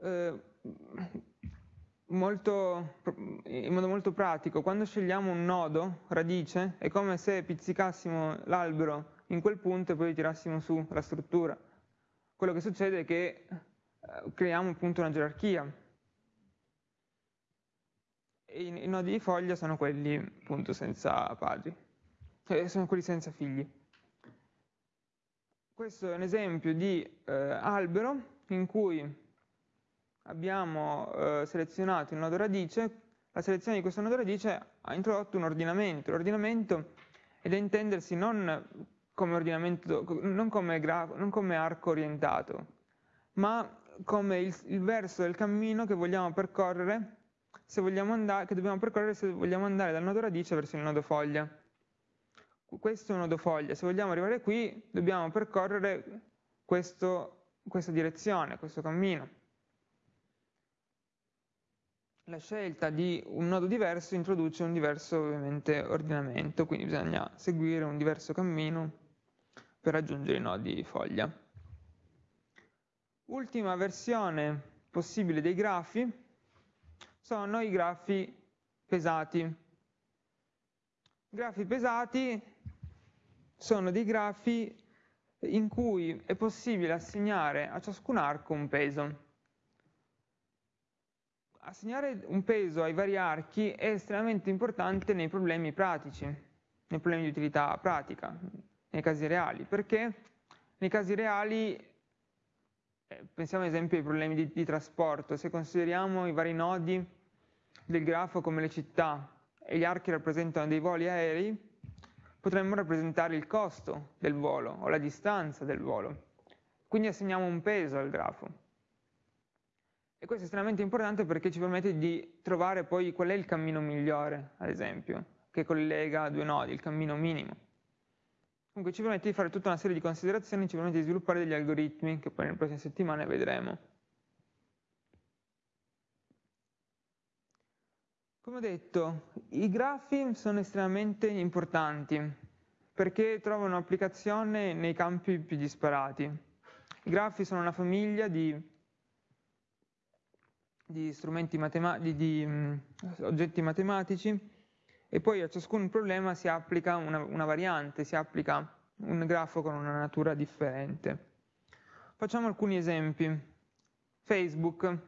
Eh, molto, in modo molto pratico, quando scegliamo un nodo, radice, è come se pizzicassimo l'albero in quel punto e poi tirassimo su la struttura. Quello che succede è che eh, creiamo appunto una gerarchia. E i, nodi di foglia sono quelli appunto senza padri, cioè sono quelli senza figli. Questo è un esempio di eh, albero in cui abbiamo eh, selezionato il nodo radice, la selezione di questo nodo radice ha introdotto un ordinamento. L'ordinamento è da intendersi non come, non come, non come arco orientato, ma come il, il, verso del cammino che vogliamo percorrere, se vogliamo andare, che dobbiamo percorrere se vogliamo andare dal nodo radice verso il nodo foglia. Questo è un nodo foglia, se vogliamo arrivare qui dobbiamo percorrere questo, questa direzione, questo cammino la scelta di un nodo diverso introduce un diverso ovviamente ordinamento, quindi bisogna seguire un diverso cammino per raggiungere i nodi foglia. Ultima versione possibile dei grafi sono i grafi pesati. I grafi pesati sono dei grafi in cui è possibile assegnare a ciascun arco un peso assegnare un peso ai vari archi è estremamente importante nei problemi pratici, nei problemi di utilità pratica, nei casi reali, perché nei casi reali, eh, pensiamo ad esempio ai problemi di, di trasporto, se consideriamo i vari nodi del grafo come le città e gli archi rappresentano dei voli aerei, potremmo rappresentare il costo del volo o la distanza del volo. Quindi assegniamo un peso al grafo. E questo è estremamente importante perché ci permette di trovare poi qual è il cammino migliore, ad esempio, che collega due nodi, il cammino minimo. Comunque ci permette di fare tutta una serie di considerazioni, ci permette di sviluppare degli algoritmi che poi nelle prossime settimane vedremo. Come ho detto, i grafi sono estremamente importanti perché trovano applicazione nei campi più disparati. I grafi sono una famiglia di di strumenti matematici, di, um, oggetti matematici e poi a ciascun problema si applica una, una variante, si applica un grafo con una natura differente. Facciamo alcuni esempi. Facebook.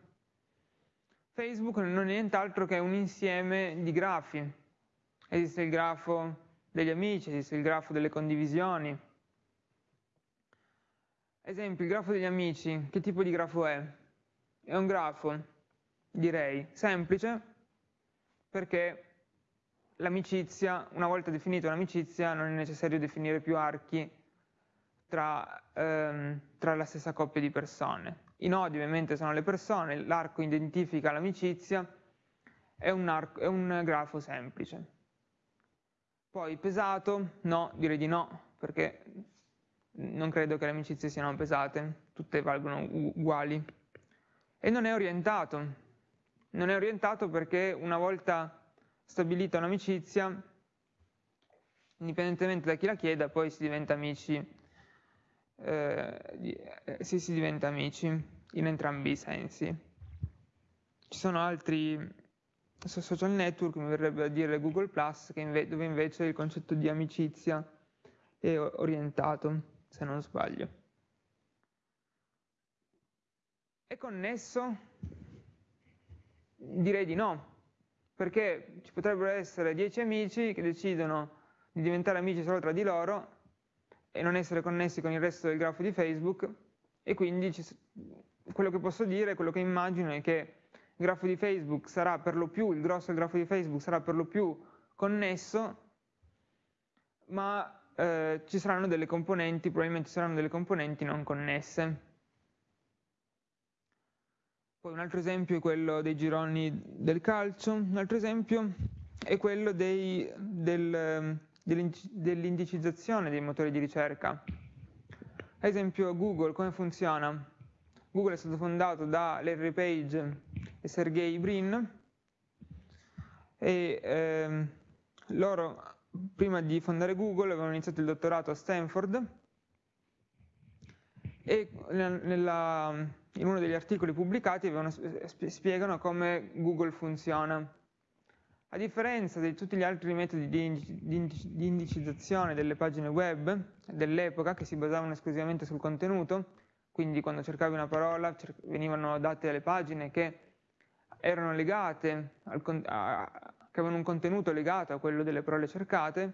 Facebook non è nient'altro che un insieme di grafi. Esiste il grafo degli amici, esiste il grafo delle condivisioni. Esempio, il grafo degli amici, che tipo di grafo è? È un grafo, direi, semplice, perché l'amicizia, una volta definita un'amicizia, non è necessario definire più archi tra, ehm, tra la stessa coppia di persone. I nodi ovviamente sono le persone, l'arco identifica l'amicizia, è è un grafo semplice. Poi pesato, no, direi di no, perché non credo che le amicizie siano pesate, tutte valgono uguali. E non è orientato. Non è orientato perché una volta stabilita un'amicizia, indipendentemente da chi la chieda, poi si diventa amici, eh, eh si, si diventa amici in entrambi i sensi. Ci sono altri social network, mi verrebbe a dire Google Plus, inve dove invece il concetto di amicizia è orientato, se non sbaglio. È connesso? Direi di no, perché ci potrebbero essere dieci amici che decidono di diventare amici solo tra di loro e non essere connessi con il resto del grafo di Facebook e quindi ci, quello che posso dire, quello che immagino è che il grafo di Facebook sarà per lo più, il grosso del grafo di Facebook sarà per lo più connesso, ma eh, ci saranno delle componenti, probabilmente ci saranno delle componenti non connesse. Poi un altro esempio è quello dei gironi del calcio, un altro esempio è quello dei, del, dell'indicizzazione dei motori di ricerca. Ad esempio Google, come funziona? Google è stato fondato da Larry Page e Sergey Brin e ehm, loro prima di fondare Google avevano iniziato il dottorato a Stanford e nella, in uno degli articoli pubblicati avevano, spiegano come Google funziona. A differenza di tutti gli altri metodi di indicizzazione delle pagine web dell'epoca che si basavano esclusivamente sul contenuto, quindi quando cercavi una parola venivano date alle pagine che erano legate, al, a, che avevano un contenuto legato a quello delle parole cercate,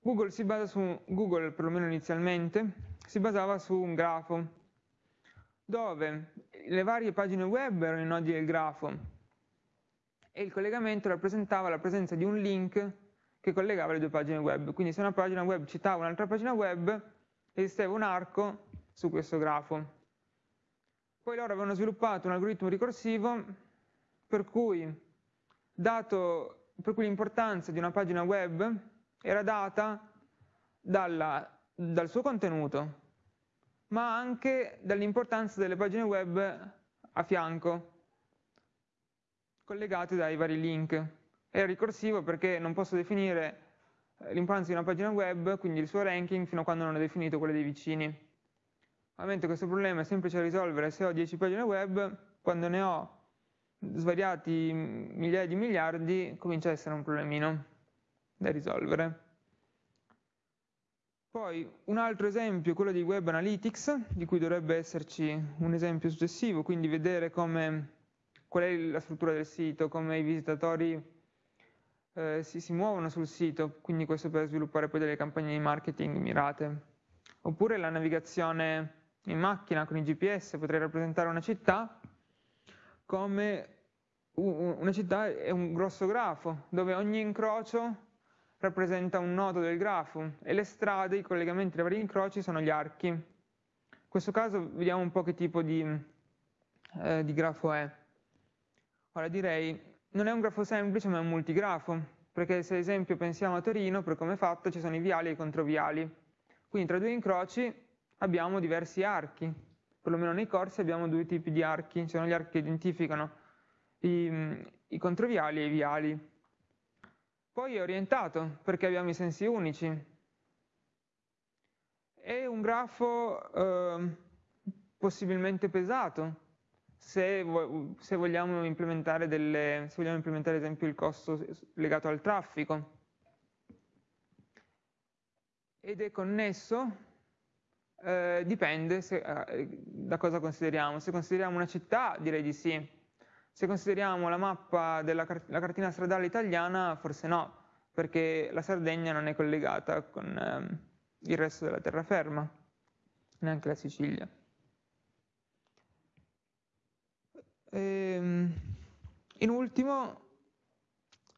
Google si basa su, Google perlomeno inizialmente, si basava su un grafo, dove le varie pagine web erano i nodi del grafo e il collegamento rappresentava la presenza di un link che collegava le due pagine web. Quindi se una pagina web citava un'altra pagina web, esisteva un arco su questo grafo. Poi loro avevano sviluppato un algoritmo ricorsivo per cui, cui l'importanza di una pagina web era data dalla, dal suo contenuto, ma anche dall'importanza delle pagine web a fianco, collegate dai vari link. Era ricorsivo perché non posso definire eh, l'importanza di una pagina web, quindi il suo ranking, fino a quando non ho definito quelle dei vicini. Ovviamente questo problema è semplice da risolvere se ho 10 pagine web, quando ne ho svariati migliaia di miliardi comincia a essere un problemino da risolvere. Poi un altro esempio è quello di Web Analytics, di cui dovrebbe esserci un esempio successivo, quindi vedere come, qual è la struttura del sito, come i visitatori eh, si, si muovono sul sito, quindi questo per sviluppare poi delle campagne di marketing mirate. Oppure la navigazione in macchina con i GPS, potrei rappresentare una città come una città è un grosso grafo, dove ogni incrocio rappresenta un nodo del grafo e le strade, i collegamenti tra vari incroci sono gli archi. In questo caso vediamo un po' che tipo di, eh, di grafo è. Ora direi, non è un grafo semplice ma è un multigrafo, perché se ad esempio pensiamo a Torino, per come è fatto ci sono i viali e i controviali. Quindi tra due incroci abbiamo diversi archi, perlomeno nei corsi abbiamo due tipi di archi, ci sono gli archi che identificano i, i controviali e i viali. Poi è orientato, perché abbiamo i sensi unici. È un grafo eh, possibilmente pesato, se, se, vogliamo implementare delle, se vogliamo implementare ad esempio il costo legato al traffico. Ed è connesso eh, dipende se, eh, da cosa consideriamo. Se consideriamo una città, direi di sì. Se consideriamo la mappa della la cartina stradale italiana, forse no, perché la Sardegna non è collegata con ehm, il resto della terraferma, neanche la Sicilia. Ehm, in ultimo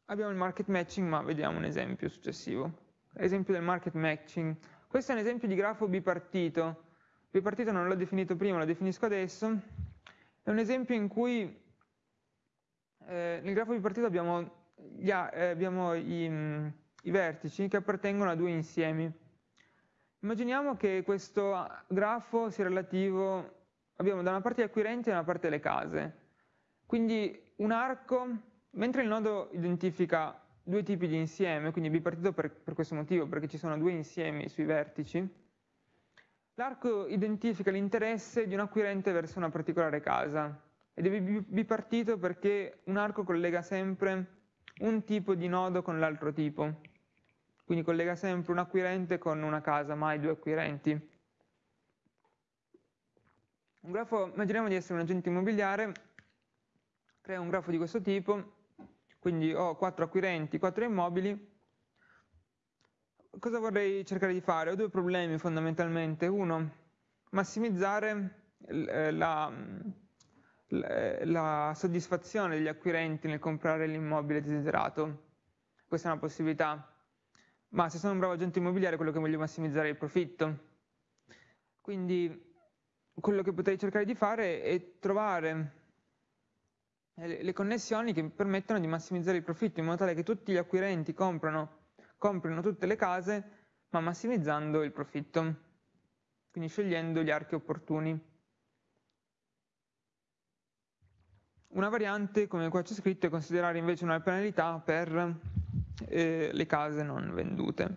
abbiamo il market matching, ma vediamo un esempio successivo. Esempio del market matching. Questo è un esempio di grafo bipartito. Bipartito non l'ho definito prima, lo definisco adesso. È un esempio in cui eh, nel grafo bipartito abbiamo, gli, eh, abbiamo i, mm, i vertici che appartengono a due insiemi. Immaginiamo che questo grafo sia relativo, abbiamo da una parte gli acquirenti e da una parte le case. Quindi un arco, mentre il nodo identifica due tipi di insieme, quindi bipartito per, per questo motivo, perché ci sono due insiemi sui vertici, l'arco identifica l'interesse di un acquirente verso una particolare casa ed è bipartito perché un arco collega sempre un tipo di nodo con l'altro tipo, quindi collega sempre un acquirente con una casa, mai due acquirenti. Un grafo, immaginiamo di essere un agente immobiliare creo un grafo di questo tipo, quindi ho quattro acquirenti, quattro immobili. Cosa vorrei cercare di fare? Ho due problemi fondamentalmente. Uno, massimizzare eh, la, la soddisfazione degli acquirenti nel comprare l'immobile desiderato. Questa è una possibilità. Ma se sono un bravo agente immobiliare, quello che voglio massimizzare è il profitto. Quindi quello che potrei cercare di fare è trovare le connessioni che permettono di massimizzare il profitto in modo tale che tutti gli acquirenti comprano, comprino tutte le case ma massimizzando il profitto, quindi scegliendo gli archi opportuni. Una variante, come qua c'è scritto, è considerare invece una penalità per eh, le case non vendute.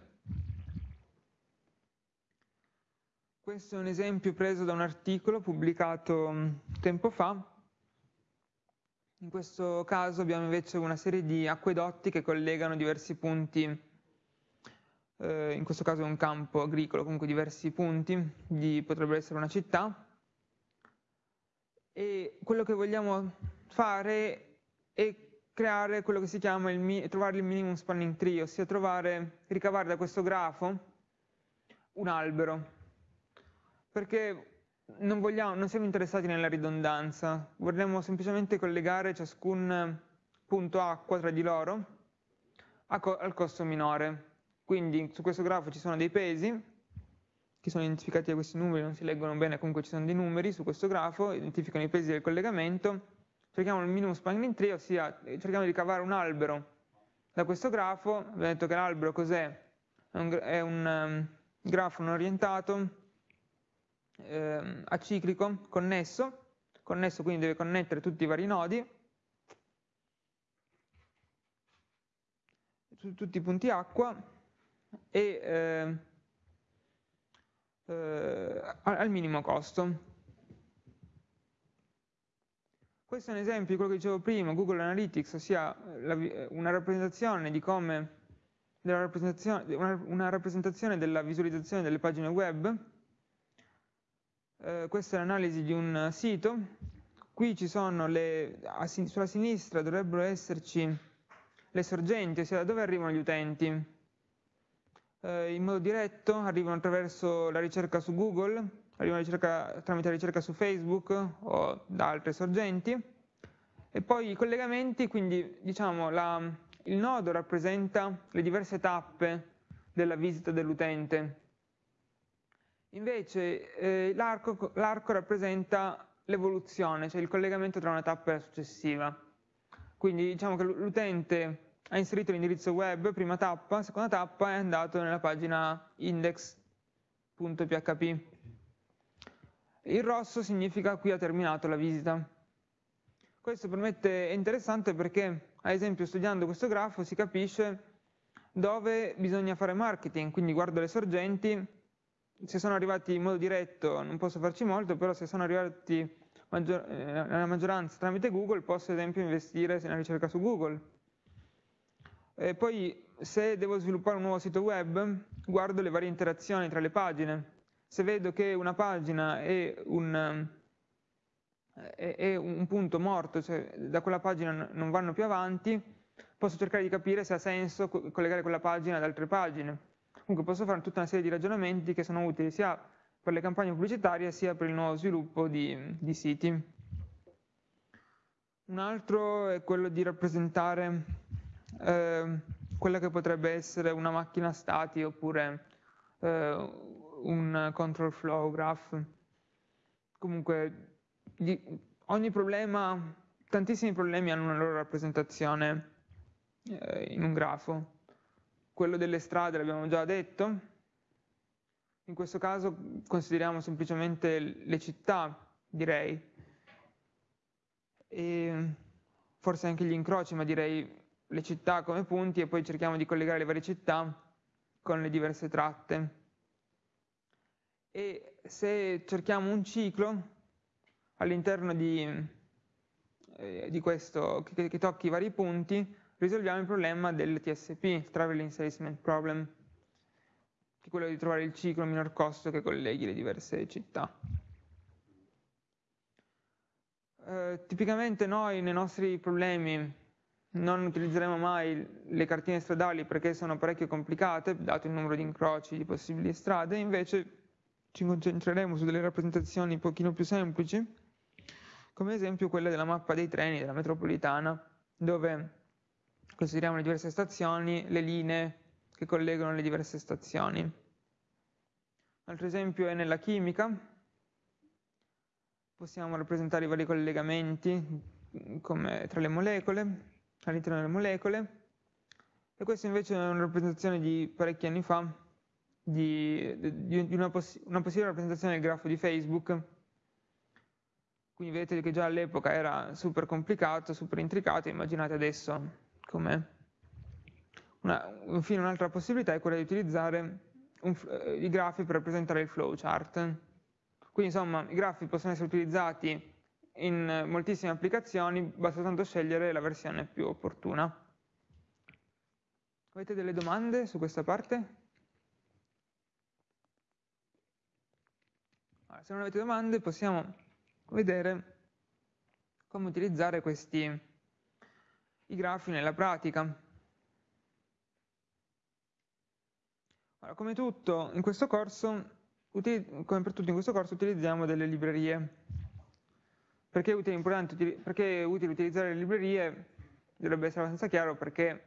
Questo è un esempio preso da un articolo pubblicato mm, tempo fa in questo caso abbiamo invece una serie di acquedotti che collegano diversi punti, eh, in questo caso è un campo agricolo, comunque diversi punti, di, potrebbe essere una città, e quello che vogliamo fare è creare quello che si chiama il, trovare il minimum spanning tree, ossia trovare, ricavare da questo grafo un albero. Perché non, vogliamo, non siamo interessati nella ridondanza, vorremmo semplicemente collegare ciascun punto acqua tra di loro co al costo minore. Quindi su questo grafo ci sono dei pesi che sono identificati da questi numeri, non si leggono bene, comunque ci sono dei numeri su questo grafo, identificano i pesi del collegamento, cerchiamo il minimum spanning tree, ossia cerchiamo di cavare un albero da questo grafo, abbiamo detto che l'albero cos'è? È un, è un um, grafo non orientato, eh, aciclico connesso, connesso quindi deve connettere tutti i vari nodi, tutti i punti acqua e eh, eh, al minimo costo. Questo è un esempio di quello che dicevo prima, Google Analytics, ossia la, una rappresentazione di come rappresentazione, una, una rappresentazione della visualizzazione delle pagine web. Eh, questa è l'analisi di un sito, qui ci sono le, sulla sinistra dovrebbero esserci le sorgenti, ossia da dove arrivano gli utenti. Eh, in modo diretto arrivano attraverso la ricerca su Google, arrivano ricerca, tramite ricerca su Facebook o da altre sorgenti, e poi i collegamenti, quindi diciamo la, il nodo rappresenta le diverse tappe della visita dell'utente Invece eh, l'arco rappresenta l'evoluzione, cioè il collegamento tra una tappa e la successiva. Quindi diciamo che l'utente ha inserito l'indirizzo web, prima tappa, seconda tappa è andato nella pagina index.php. Il rosso significa qui ha terminato la visita. Questo permette, è interessante perché, ad esempio, studiando questo grafo si capisce dove bisogna fare marketing, quindi guardo le sorgenti se sono arrivati in modo diretto non posso farci molto, però se sono arrivati maggior, eh, nella maggioranza tramite Google posso ad esempio investire nella ricerca su Google. E poi se devo sviluppare un nuovo sito web, guardo le varie interazioni tra le pagine. Se vedo che una pagina è un, è, è un punto morto, cioè da quella pagina non vanno più avanti, posso cercare di capire se ha senso collegare quella pagina ad altre pagine. Comunque posso fare tutta una serie di ragionamenti che sono utili sia per le campagne pubblicitarie sia per il nuovo sviluppo di, di siti. Un altro è quello di rappresentare eh, quella che potrebbe essere una macchina stati oppure eh, un control flow graph. Comunque di, ogni problema, tantissimi problemi hanno una loro rappresentazione eh, in un grafo. Quello delle strade l'abbiamo già detto. In questo caso consideriamo semplicemente le città, direi e forse anche gli incroci, ma direi le città come punti e poi cerchiamo di collegare le varie città con le diverse tratte. E se cerchiamo un ciclo all'interno di, eh, di questo, che, che tocchi i vari punti, risolviamo il problema del TSP, Traveling Salesman Problem, che è quello di trovare il ciclo a minor costo che colleghi le diverse città. Eh, tipicamente noi nei nostri problemi non utilizzeremo mai le cartine stradali perché sono parecchio complicate, dato il numero di incroci di possibili strade, invece ci concentreremo su delle rappresentazioni un pochino più semplici, come ad esempio quella della mappa dei treni della metropolitana, dove consideriamo le diverse stazioni, le linee che collegano le diverse stazioni. Un altro esempio è nella chimica, possiamo rappresentare i vari collegamenti come tra le molecole, all'interno delle molecole, e questa invece è una rappresentazione di parecchi anni fa, di, di una, poss una, possibile rappresentazione del grafo di Facebook. Quindi vedete che già all'epoca era super complicato, super intricato, immaginate adesso com'è. infine un'altra possibilità è quella di utilizzare un, eh, i grafi per rappresentare il flowchart. Quindi insomma i grafi possono essere utilizzati in moltissime applicazioni, basta soltanto scegliere la versione più opportuna. Avete delle domande su questa parte? Allora, se non avete domande possiamo vedere come utilizzare questi i grafi nella pratica. Allora, come tutto in questo corso come per tutto in questo corso utilizziamo delle librerie. Perché è perché è utile utilizzare le librerie? Dovrebbe essere abbastanza chiaro perché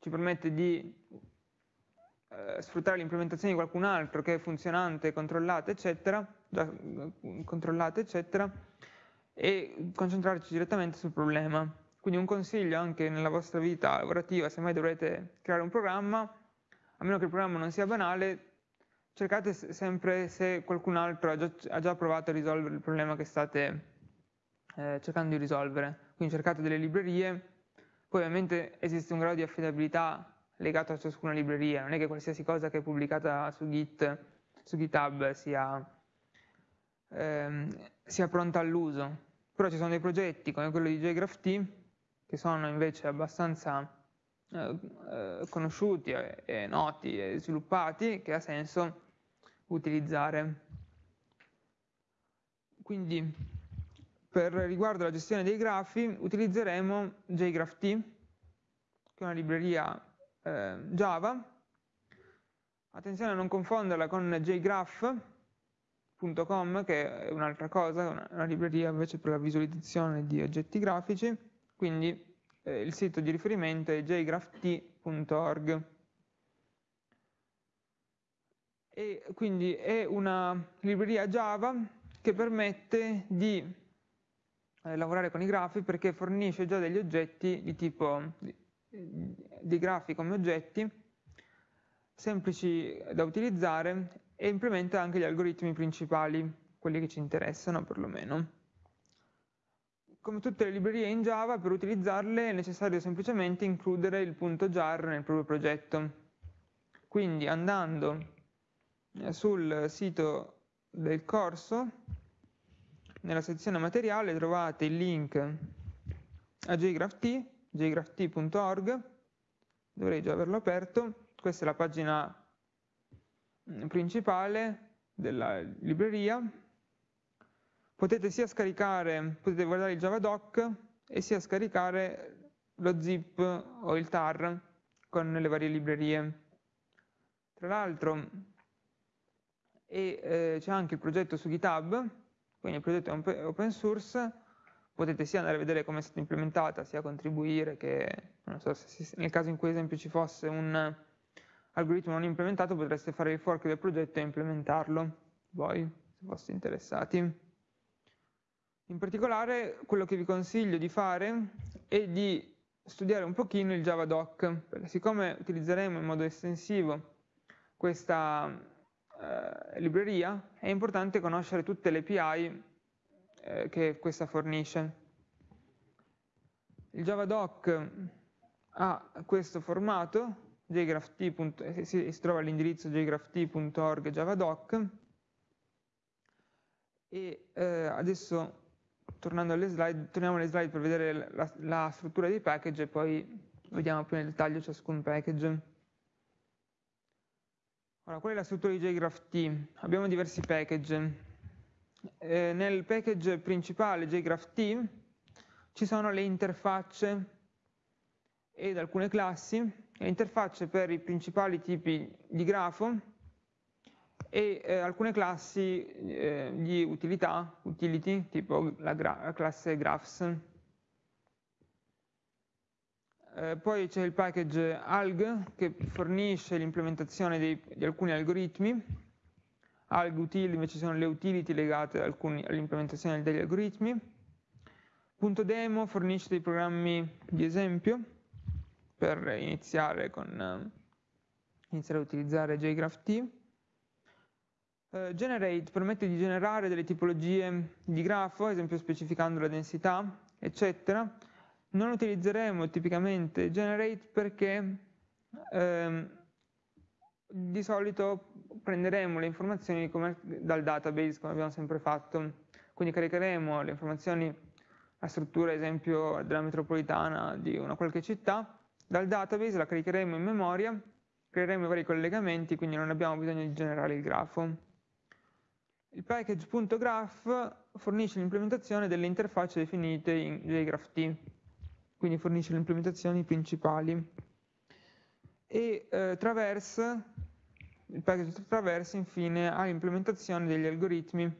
ci permette di eh, sfruttare l'implementazione di qualcun altro che è funzionante, controllata, eccetera, già eh, controllata, eccetera, e concentrarci direttamente sul problema. Quindi un consiglio anche nella vostra vita lavorativa, se mai dovrete creare un programma, a meno che il programma non sia banale, cercate sempre se qualcun altro ha già, ha già provato a risolvere il problema che state eh, cercando di risolvere. Quindi cercate delle librerie, poi ovviamente esiste un grado di affidabilità legato a ciascuna libreria, non è che qualsiasi cosa che è pubblicata su Git, su GitHub sia, ehm, sia pronta all'uso. Però ci sono dei progetti come quello di JGraphT che sono invece abbastanza eh, eh, conosciuti e, noti e sviluppati che ha senso utilizzare. Quindi per riguardo alla gestione dei grafi utilizzeremo JGraphT, che è una libreria eh, Java. Attenzione a non confonderla con jgraph.com, che è un'altra cosa, una, libreria invece per la visualizzazione di oggetti grafici. Quindi eh, il sito di riferimento è jgrapht.org e quindi è una libreria Java che permette di eh, lavorare con i grafi perché fornisce già degli oggetti di tipo dei grafi come oggetti semplici da utilizzare e implementa anche gli algoritmi principali, quelli che ci interessano perlomeno come tutte le librerie in Java, per utilizzarle è necessario semplicemente includere il punto jar nel proprio progetto. Quindi andando eh, sul sito del corso, nella sezione materiale trovate il link a jgrapht, jgrapht.org, dovrei già averlo aperto, questa è la pagina principale della libreria, potete sia scaricare, potete guardare il Javadoc e sia scaricare lo zip o il tar con le varie librerie. Tra l'altro eh, c'è anche il progetto su GitHub, quindi il progetto è open source, potete sia andare a vedere come è stata implementata, sia contribuire, che non so, se, nel caso in cui esempio ci fosse un algoritmo non implementato potreste fare il fork del progetto e implementarlo, voi, se foste interessati. In particolare quello che vi consiglio di fare è di studiare un pochino il Javadoc, perché siccome utilizzeremo in modo estensivo questa eh, libreria, è importante conoscere tutte le API eh, che questa fornisce. Il Javadoc ha questo formato, jgraph.t. Eh, si, si trova all'indirizzo jgraph.t.org javadoc e eh, adesso tornando alle slide, torniamo alle slide per vedere la, la, struttura dei package e poi vediamo più nel dettaglio ciascun package. Allora, qual è la struttura di jgraph.t? Abbiamo diversi package. Eh, nel package principale jgraph.t ci sono le interfacce ed alcune classi, interfacce per i principali tipi di grafo e eh, alcune classi eh, di utilità, utility, tipo la, la classe graphs. Eh, poi c'è il package alg che fornisce l'implementazione di alcuni algoritmi, alg util invece sono le utility legate all'implementazione degli algoritmi, punto demo fornisce dei programmi di esempio per iniziare, con, eh, iniziare a utilizzare JGraphT, Uh, generate permette di generare delle tipologie di grafo, ad esempio specificando la densità, eccetera. Non utilizzeremo tipicamente generate perché ehm, di solito prenderemo le informazioni come, dal database, come abbiamo sempre fatto. Quindi caricheremo le informazioni, la struttura, ad esempio, della metropolitana di una qualche città, dal database la caricheremo in memoria, creeremo i vari collegamenti, quindi non abbiamo bisogno di generare il grafo. Il package.graph fornisce l'implementazione delle interfacce definite in JGraphT, quindi fornisce le implementazioni principali. E eh, Traverse, il package Traverse infine ha l'implementazione degli algoritmi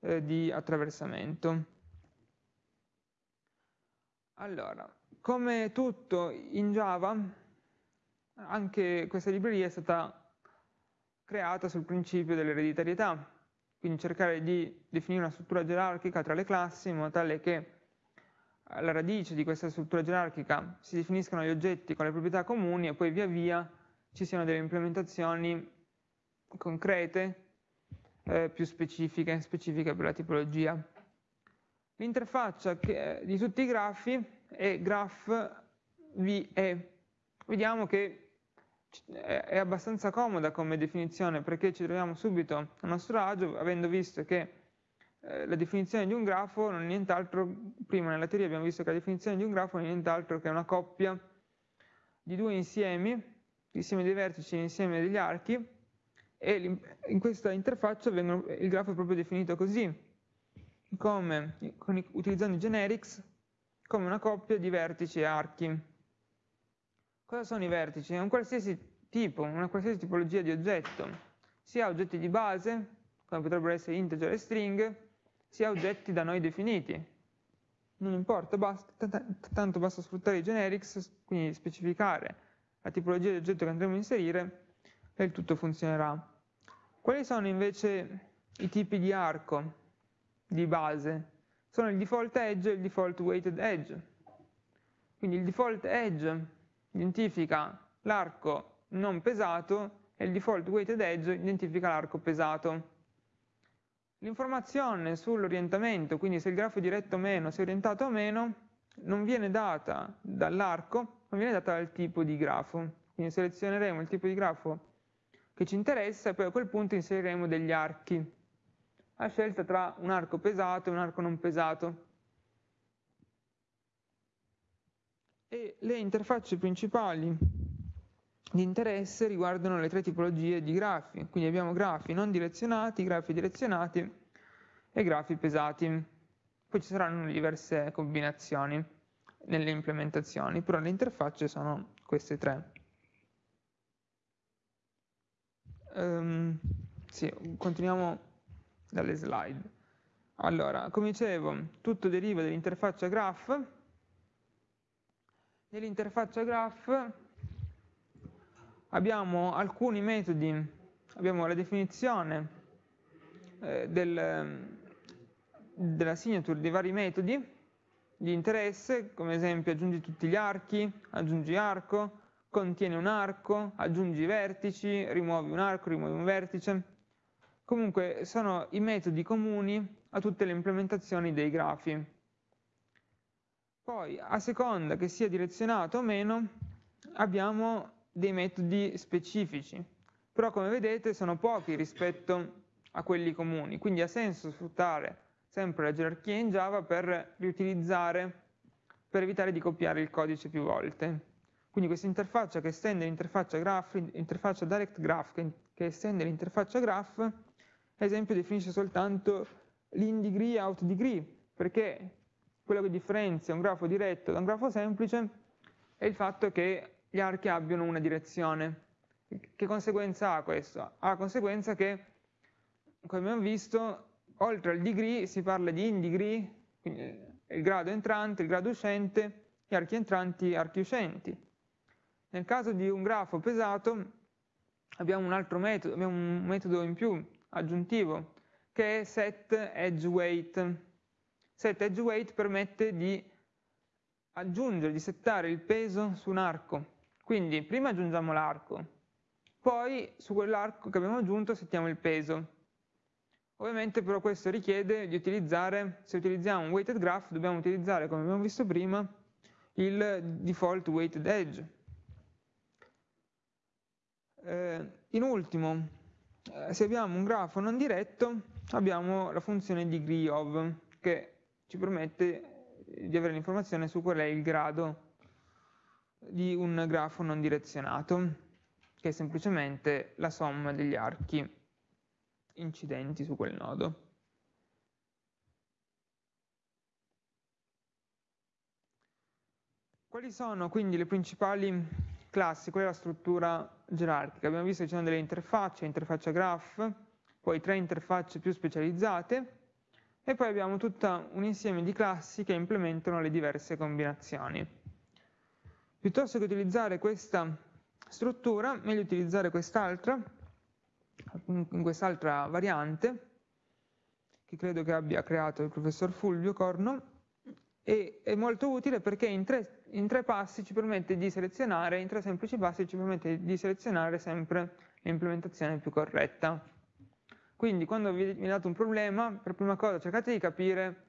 eh, di attraversamento. Allora, come tutto in Java, anche questa libreria è stata creata sul principio dell'ereditarietà, quindi cercare di definire una struttura gerarchica tra le classi in modo tale che alla radice di questa struttura gerarchica si definiscano gli oggetti con le proprietà comuni e poi via via ci siano delle implementazioni concrete eh, più specifiche, specifiche per la tipologia. L'interfaccia di tutti i grafi è graph VE. Vediamo che è abbastanza comoda come definizione perché ci troviamo subito a nostro agio avendo visto che eh, la definizione di un grafo non è nient'altro, prima nella teoria abbiamo visto che la definizione di un grafo non è nient'altro che una coppia di due insiemi, l'insieme dei vertici e l'insieme degli archi e in questa interfaccia il grafo è proprio definito così, come, con, utilizzando i generics come una coppia di vertici e archi. Cosa sono i vertici? È un qualsiasi tipo, una qualsiasi tipologia di oggetto, sia oggetti di base, come potrebbero essere integer e string, sia oggetti da noi definiti. Non importa, basta, tanto basta sfruttare i generics, quindi specificare la tipologia di oggetto che andremo a inserire e il tutto funzionerà. Quali sono invece i tipi di arco di base? Sono il default edge e il default weighted edge. Quindi il default edge identifica l'arco non pesato e il default weighted edge identifica l'arco pesato. L'informazione sull'orientamento, quindi se il grafo è diretto o meno, se è orientato o meno, non viene data dall'arco, ma viene data dal tipo di grafo. Quindi selezioneremo il tipo di grafo che ci interessa e poi a quel punto inseriremo degli archi, a scelta tra un arco pesato e un arco non pesato. e le interfacce principali di interesse riguardano le tre tipologie di grafi, quindi abbiamo grafi non direzionati, grafi direzionati e grafi pesati. Poi ci saranno diverse combinazioni. nelle implementazioni, però le interfacce sono queste tre. Um, sì, continuiamo dalle slide. Allora, come dicevo, tutto deriva dall'interfaccia graph. Nell'interfaccia graph abbiamo alcuni metodi, abbiamo la definizione eh, del, della signature dei vari metodi di interesse, come esempio aggiungi tutti gli archi, aggiungi arco, contiene un arco, aggiungi vertici, rimuovi un arco, rimuovi un vertice. Comunque sono i metodi comuni a tutte le implementazioni dei grafi. Poi, a seconda che sia direzionato o meno, abbiamo dei metodi specifici, però come vedete sono pochi rispetto a quelli comuni, quindi ha senso sfruttare sempre la gerarchia in Java per riutilizzare, per evitare di copiare il codice più volte. Quindi questa interfaccia che estende l'interfaccia graph, l'interfaccia direct graph che, che estende l'interfaccia graph, ad esempio definisce soltanto l'in degree out degree, perché quello che differenzia un grafo diretto da un grafo semplice è il fatto che gli archi abbiano una direzione. Che conseguenza ha questo? Ha la conseguenza che, come abbiamo visto, oltre al degree si parla di in degree, quindi il grado entrante, il grado uscente, gli archi entranti, archi uscenti. Nel caso di un grafo pesato abbiamo un altro metodo, abbiamo un metodo in più aggiuntivo, che è set edge weight. Set edge weight permette di aggiungere, di settare il peso su un arco. Quindi prima aggiungiamo l'arco, poi su quell'arco che abbiamo aggiunto settiamo il peso. Ovviamente però questo richiede di utilizzare, se utilizziamo un weighted graph, dobbiamo utilizzare, come abbiamo visto prima, il default weighted edge. Eh, in ultimo, se abbiamo un grafo non diretto, abbiamo la funzione degree of, che ci permette di avere l'informazione su qual è il grado di un grafo non direzionato, che è semplicemente la somma degli archi incidenti su quel nodo. Quali sono quindi le principali classi? Qual è la struttura gerarchica? Abbiamo visto che ci sono delle interfacce, interfaccia graph, poi tre interfacce più specializzate e poi abbiamo tutto un insieme di classi che implementano le diverse combinazioni. Piuttosto che utilizzare questa struttura, meglio utilizzare quest'altra, in quest'altra variante, che credo che abbia creato il professor Fulvio Corno, e è molto utile perché in tre, in tre passi ci permette di selezionare, in tre semplici passi ci permette di selezionare sempre l'implementazione più corretta. Quindi quando vi è dato un problema, per prima cosa cercate di capire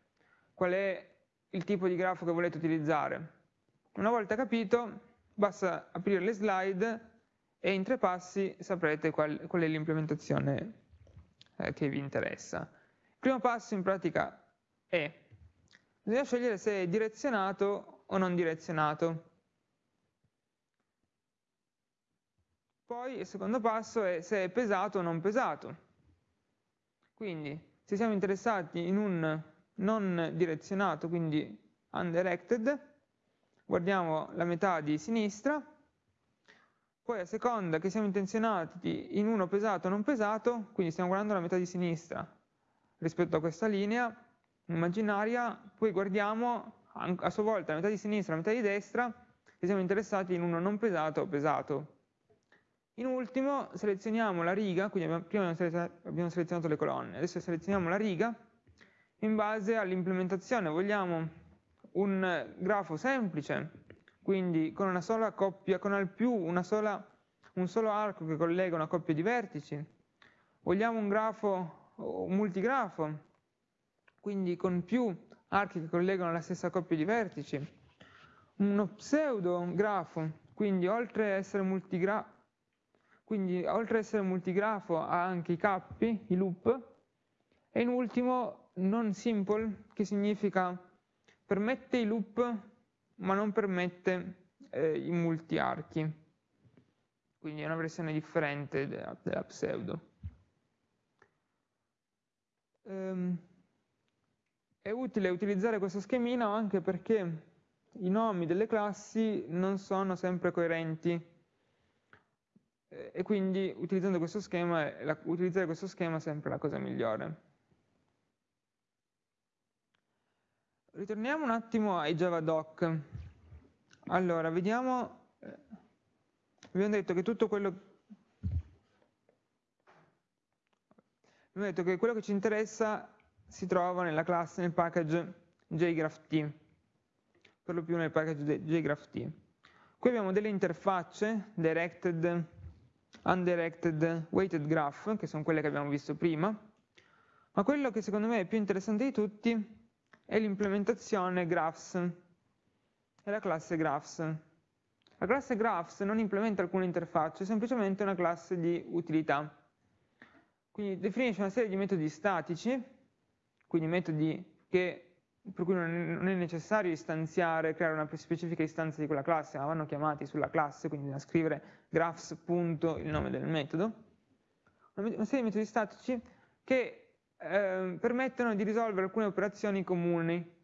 qual è il tipo di grafo che volete utilizzare. Una volta capito, basta aprire le slide e in tre passi saprete qual, qual è l'implementazione eh, che vi interessa. Il primo passo in pratica è, bisogna scegliere se è direzionato o non direzionato. Poi il secondo passo è se è pesato o non pesato. Quindi se siamo interessati in un non direzionato, quindi undirected, guardiamo la metà di sinistra, poi a seconda che siamo intenzionati in uno pesato o non pesato, quindi stiamo guardando la metà di sinistra rispetto a questa linea immaginaria, poi guardiamo a sua volta la metà di sinistra e la metà di destra e siamo interessati in uno non pesato o pesato. In ultimo selezioniamo la riga, quindi abbiamo, prima abbiamo selezionato le colonne, adesso selezioniamo la riga in base all'implementazione. Vogliamo un grafo semplice quindi con una sola coppia, con al più sola, un solo arco che collega una coppia di vertici. Vogliamo un grafo, un multigrafo, quindi con più archi che collegano la stessa coppia di vertici. Uno pseudo grafo, quindi oltre ad essere multigrafo, quindi oltre ad essere multigrafo ha anche i cappi, i loop, e in ultimo non simple, che significa permette i loop ma non permette eh, i multiarchi, quindi è una versione differente della, della pseudo. Ehm, è utile utilizzare questo schemino anche perché i nomi delle classi non sono sempre coerenti e quindi utilizzando questo schema, la, utilizzare questo schema è sempre la cosa migliore. Ritorniamo un attimo ai Javadoc. Allora, vediamo, eh, abbiamo detto che tutto quello, abbiamo detto che quello che ci interessa si trova nella classe, nel package jgraph.t, per lo più nel package jgraph.t. Qui abbiamo delle interfacce, directed, undirected, weighted graph, che sono quelle che abbiamo visto prima, ma quello che secondo me è più interessante di tutti è l'implementazione graphs, è la classe graphs. La classe graphs non implementa alcuna interfaccia, è semplicemente una classe di utilità. Quindi definisce una serie di metodi statici, quindi metodi che per cui non è necessario istanziare, creare una specifica istanza di quella classe, ma vanno chiamati sulla classe, quindi da scrivere graphs. il nome del metodo. Una serie di metodi statici che eh, permettono di risolvere alcune operazioni comuni,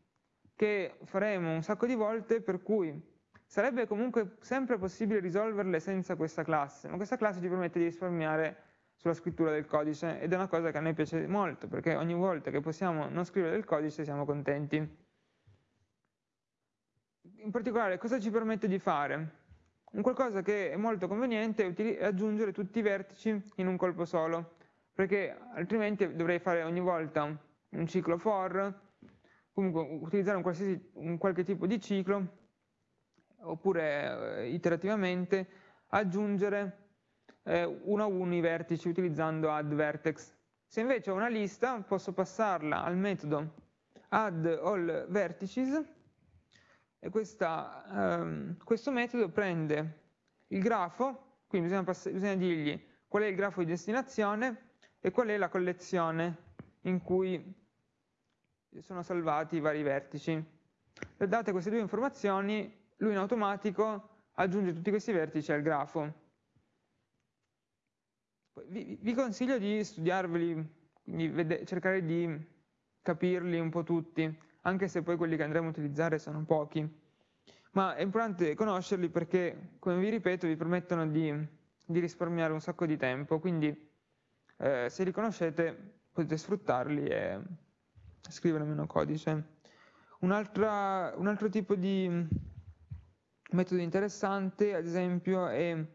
che faremo un sacco di volte, per cui sarebbe comunque sempre possibile risolverle senza questa classe, ma questa classe ci permette di risparmiare sulla scrittura del codice ed è una cosa che a noi piace molto perché ogni volta che possiamo non scrivere del codice siamo contenti. In particolare cosa ci permette di fare? Un qualcosa che è molto conveniente è aggiungere tutti i vertici in un colpo solo, perché altrimenti dovrei fare ogni volta un ciclo for, comunque utilizzare un, un qualche tipo di ciclo, oppure eh, iterativamente aggiungere eh, uno a uno i vertici utilizzando addVertex. Se invece ho una lista, posso passarla al metodo addAllVertices e questa, ehm, questo metodo prende il grafo, quindi bisogna, bisogna dirgli qual è il grafo di destinazione e qual è la collezione in cui sono salvati i vari vertici. Date queste due informazioni, lui in automatico aggiunge tutti questi vertici al grafo. Vi, vi consiglio di studiarveli, quindi cercare di capirli un po' tutti, anche se poi quelli che andremo a utilizzare sono pochi. Ma è importante conoscerli perché, come vi ripeto, vi permettono di, di risparmiare un sacco di tempo, quindi eh, se li conoscete potete sfruttarli e scrivere meno codice. Un, un altro tipo di metodo interessante, ad esempio, è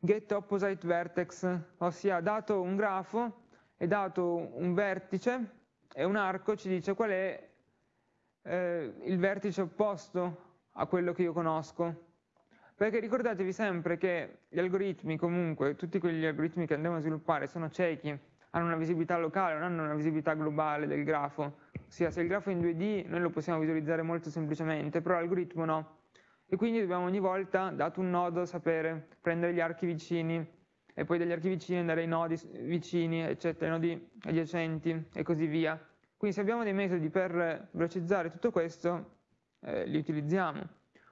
get opposite vertex, ossia dato un grafo e dato un vertice e un arco ci dice qual è eh, il vertice opposto a quello che io conosco. Perché ricordatevi sempre che gli algoritmi, comunque, tutti quegli algoritmi che andremo a sviluppare sono ciechi, hanno una visibilità locale, non hanno una visibilità globale del grafo. Ossia, se il grafo è in 2D noi lo possiamo visualizzare molto semplicemente, però l'algoritmo no e quindi dobbiamo ogni volta, dato un nodo, sapere prendere gli archi vicini e poi dagli archi vicini andare ai nodi vicini, eccetera, ai nodi adiacenti e così via. Quindi se abbiamo dei metodi per velocizzare tutto questo, eh, li utilizziamo.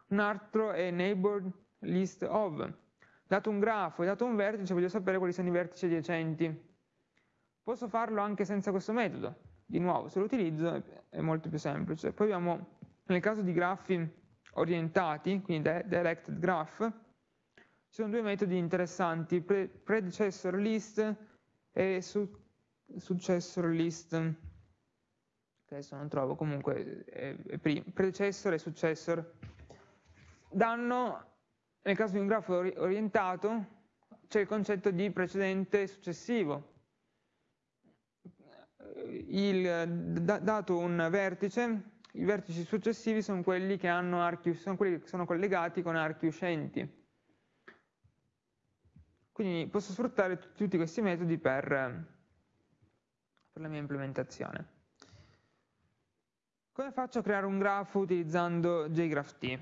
Un altro è neighbor list of. Dato un grafo e dato un vertice, voglio sapere quali sono i vertici adiacenti. Posso farlo anche senza questo metodo. Di nuovo, se lo utilizzo è molto più semplice. Poi abbiamo, nel caso di grafi orientati, quindi directed graph, ci sono due metodi interessanti, pre predecessor list e su successor list, adesso non trovo, comunque è, è predecessor e successor, danno, nel caso di un grafo orientato, c'è il concetto di precedente e successivo. Il, dato un vertice, i vertici successivi sono quelli che, archi, sono, quelli che sono collegati con archi uscenti. Quindi posso sfruttare tutti questi metodi per, per la mia implementazione. Come faccio a creare un grafo utilizzando JGraphT?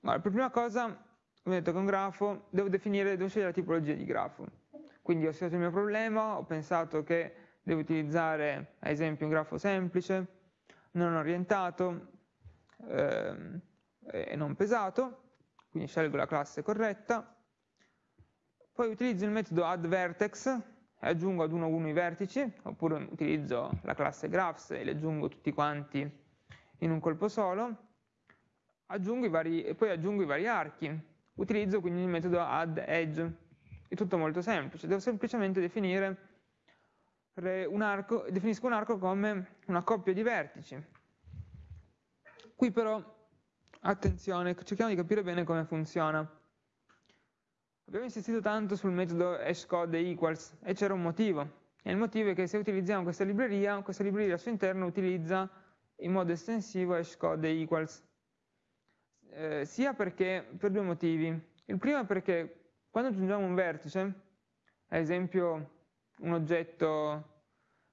Allora, per prima cosa, come detto, con un grafo devo definire, devo scegliere la tipologia di grafo. Quindi ho studiato il mio problema, ho pensato che devo utilizzare, ad esempio, un grafo semplice, non orientato ehm, e non pesato, quindi scelgo la classe corretta, poi utilizzo il metodo addVertex e aggiungo ad uno a uno i vertici, oppure utilizzo la classe graphs e li aggiungo tutti quanti in un colpo solo, aggiungo vari, poi aggiungo i vari archi. Utilizzo quindi il metodo add edge. È tutto molto semplice, devo semplicemente definire un arco, definisco un arco come una coppia di vertici. Qui però, attenzione, cerchiamo di capire bene come funziona. Abbiamo insistito tanto sul metodo hashcode equals e c'era un motivo. E il motivo è che se utilizziamo questa libreria, questa libreria al suo interno utilizza in modo estensivo hashcode equals. Eh, sia perché, per due motivi. Il primo è perché quando aggiungiamo un vertice, ad esempio un oggetto,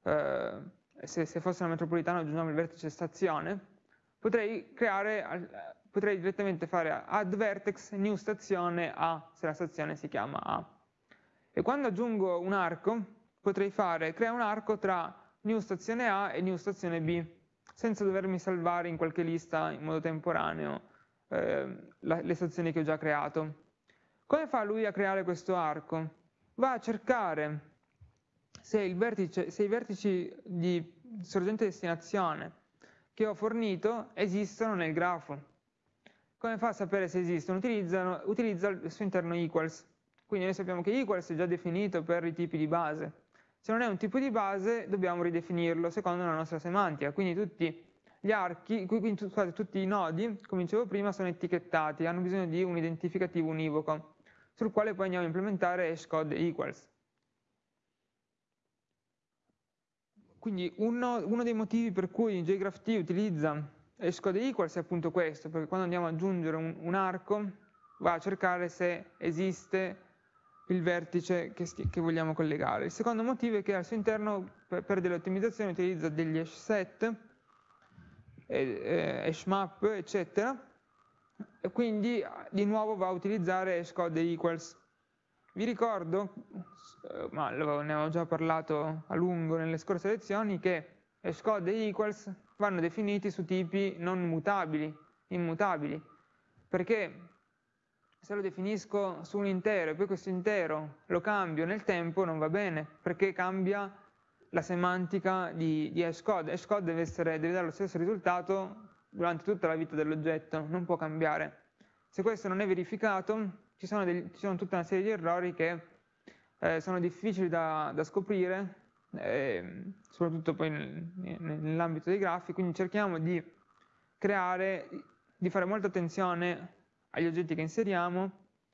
eh, se, se, fosse una metropolitana aggiungiamo il vertice stazione, potrei, creare, potrei direttamente fare add vertex new stazione A, se la stazione si chiama A. E quando aggiungo un arco, potrei fare crea un arco tra new stazione A e new stazione B, senza dovermi salvare in qualche lista in modo temporaneo eh, la, le stazioni che ho già creato. Come fa lui a creare questo arco? Va a cercare se, vertice, se i vertici di sorgente destinazione che ho fornito esistono nel grafo. Come fa a sapere se esistono? utilizza il suo interno equals. Quindi noi sappiamo che equals è già definito per i tipi di base. Se non è un tipo di base dobbiamo ridefinirlo secondo la nostra semantica. Quindi tutti gli archi, quindi, scusate, tutti i nodi, come dicevo prima, sono etichettati, hanno bisogno di un identificativo univoco, sul quale poi andiamo a implementare hashcode equals. Quindi uno, uno, dei motivi per cui JGraphT utilizza hashcode equals è appunto questo, perché quando andiamo ad aggiungere un, un arco va a cercare se esiste il vertice che, che, vogliamo collegare. Il secondo motivo è che al suo interno per, per delle ottimizzazioni utilizza degli hash set, eh, hash map, eccetera, e quindi di nuovo va a utilizzare hashcode equals. Vi ricordo, eh, ma ne avevo già parlato a lungo nelle scorse lezioni, che hashcode e equals vanno definiti su tipi non mutabili, immutabili, perché se lo definisco su un intero e poi questo intero lo cambio nel tempo non va bene, perché cambia la semantica di, di hashcode. Hashcode deve, essere, deve dare lo stesso risultato durante tutta la vita dell'oggetto, non può cambiare. Se questo non è verificato, ci sono, degli, ci sono tutta una serie di errori che eh, sono difficili da, da scoprire, eh, soprattutto poi nel, nell'ambito dei grafi, quindi cerchiamo di creare, di fare molta attenzione agli oggetti che inseriamo,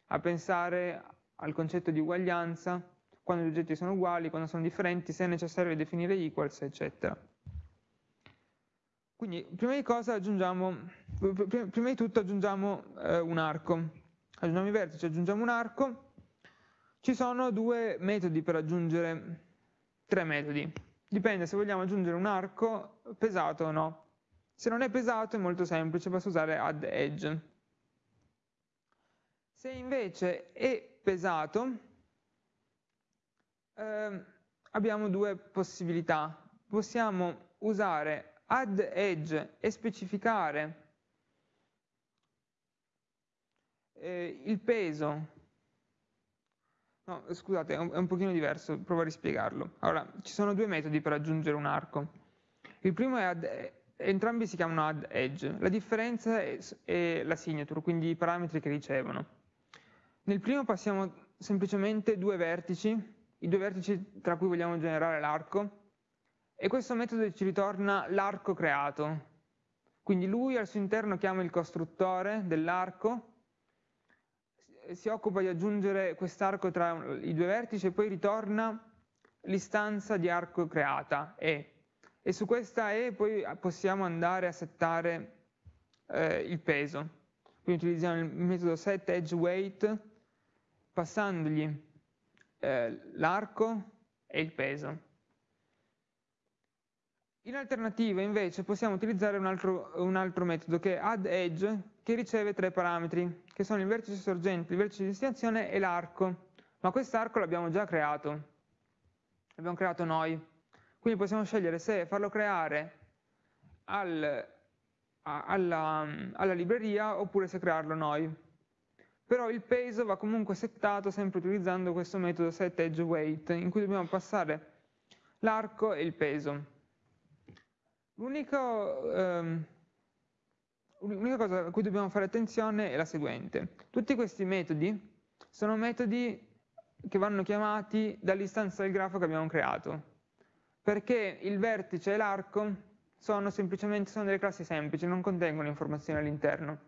a pensare al concetto di uguaglianza, quando gli oggetti sono uguali, quando sono differenti, se è necessario definire equals, eccetera. Quindi, prima di, prima di tutto aggiungiamo eh, un arco aggiungiamo i vertici, aggiungiamo un arco, ci sono due metodi per aggiungere, tre metodi, dipende se vogliamo aggiungere un arco pesato o no. Se non è pesato è molto semplice, basta usare add edge. Se invece è pesato, eh, abbiamo due possibilità. Possiamo usare add edge e specificare eh, il peso, no, scusate, è un, è un pochino diverso, provo a rispiegarlo. Allora, ci sono due metodi per aggiungere un arco. Il primo è add, entrambi si chiamano add edge, la differenza è, è la signature, quindi i parametri che ricevono. Nel primo passiamo semplicemente due vertici, i due vertici tra cui vogliamo generare l'arco, e questo metodo ci ritorna l'arco creato. Quindi lui al suo interno chiama il costruttore dell'arco si occupa di aggiungere quest'arco tra i due vertici e poi ritorna l'istanza di arco creata E. E su questa E poi possiamo andare a settare eh, il peso. Quindi utilizziamo il metodo setEdgeWeight passandogli eh, l'arco e il peso. In alternativa invece possiamo utilizzare un altro, un altro metodo che è addEdge che riceve tre parametri che sono il vertice sorgente, il vertice di destinazione e l'arco. Ma quest'arco l'abbiamo già creato. L'abbiamo creato noi. Quindi possiamo scegliere se farlo creare al, alla, alla libreria oppure se crearlo noi. Però il peso va comunque settato sempre utilizzando questo metodo setEdgeWeight in cui dobbiamo passare l'arco e il peso. L'unico, ehm, l'unica cosa a cui dobbiamo fare attenzione è la seguente. Tutti questi metodi sono metodi che vanno chiamati dall'istanza del grafo che abbiamo creato, perché il vertice e l'arco sono semplicemente sono delle classi semplici, non contengono informazioni all'interno.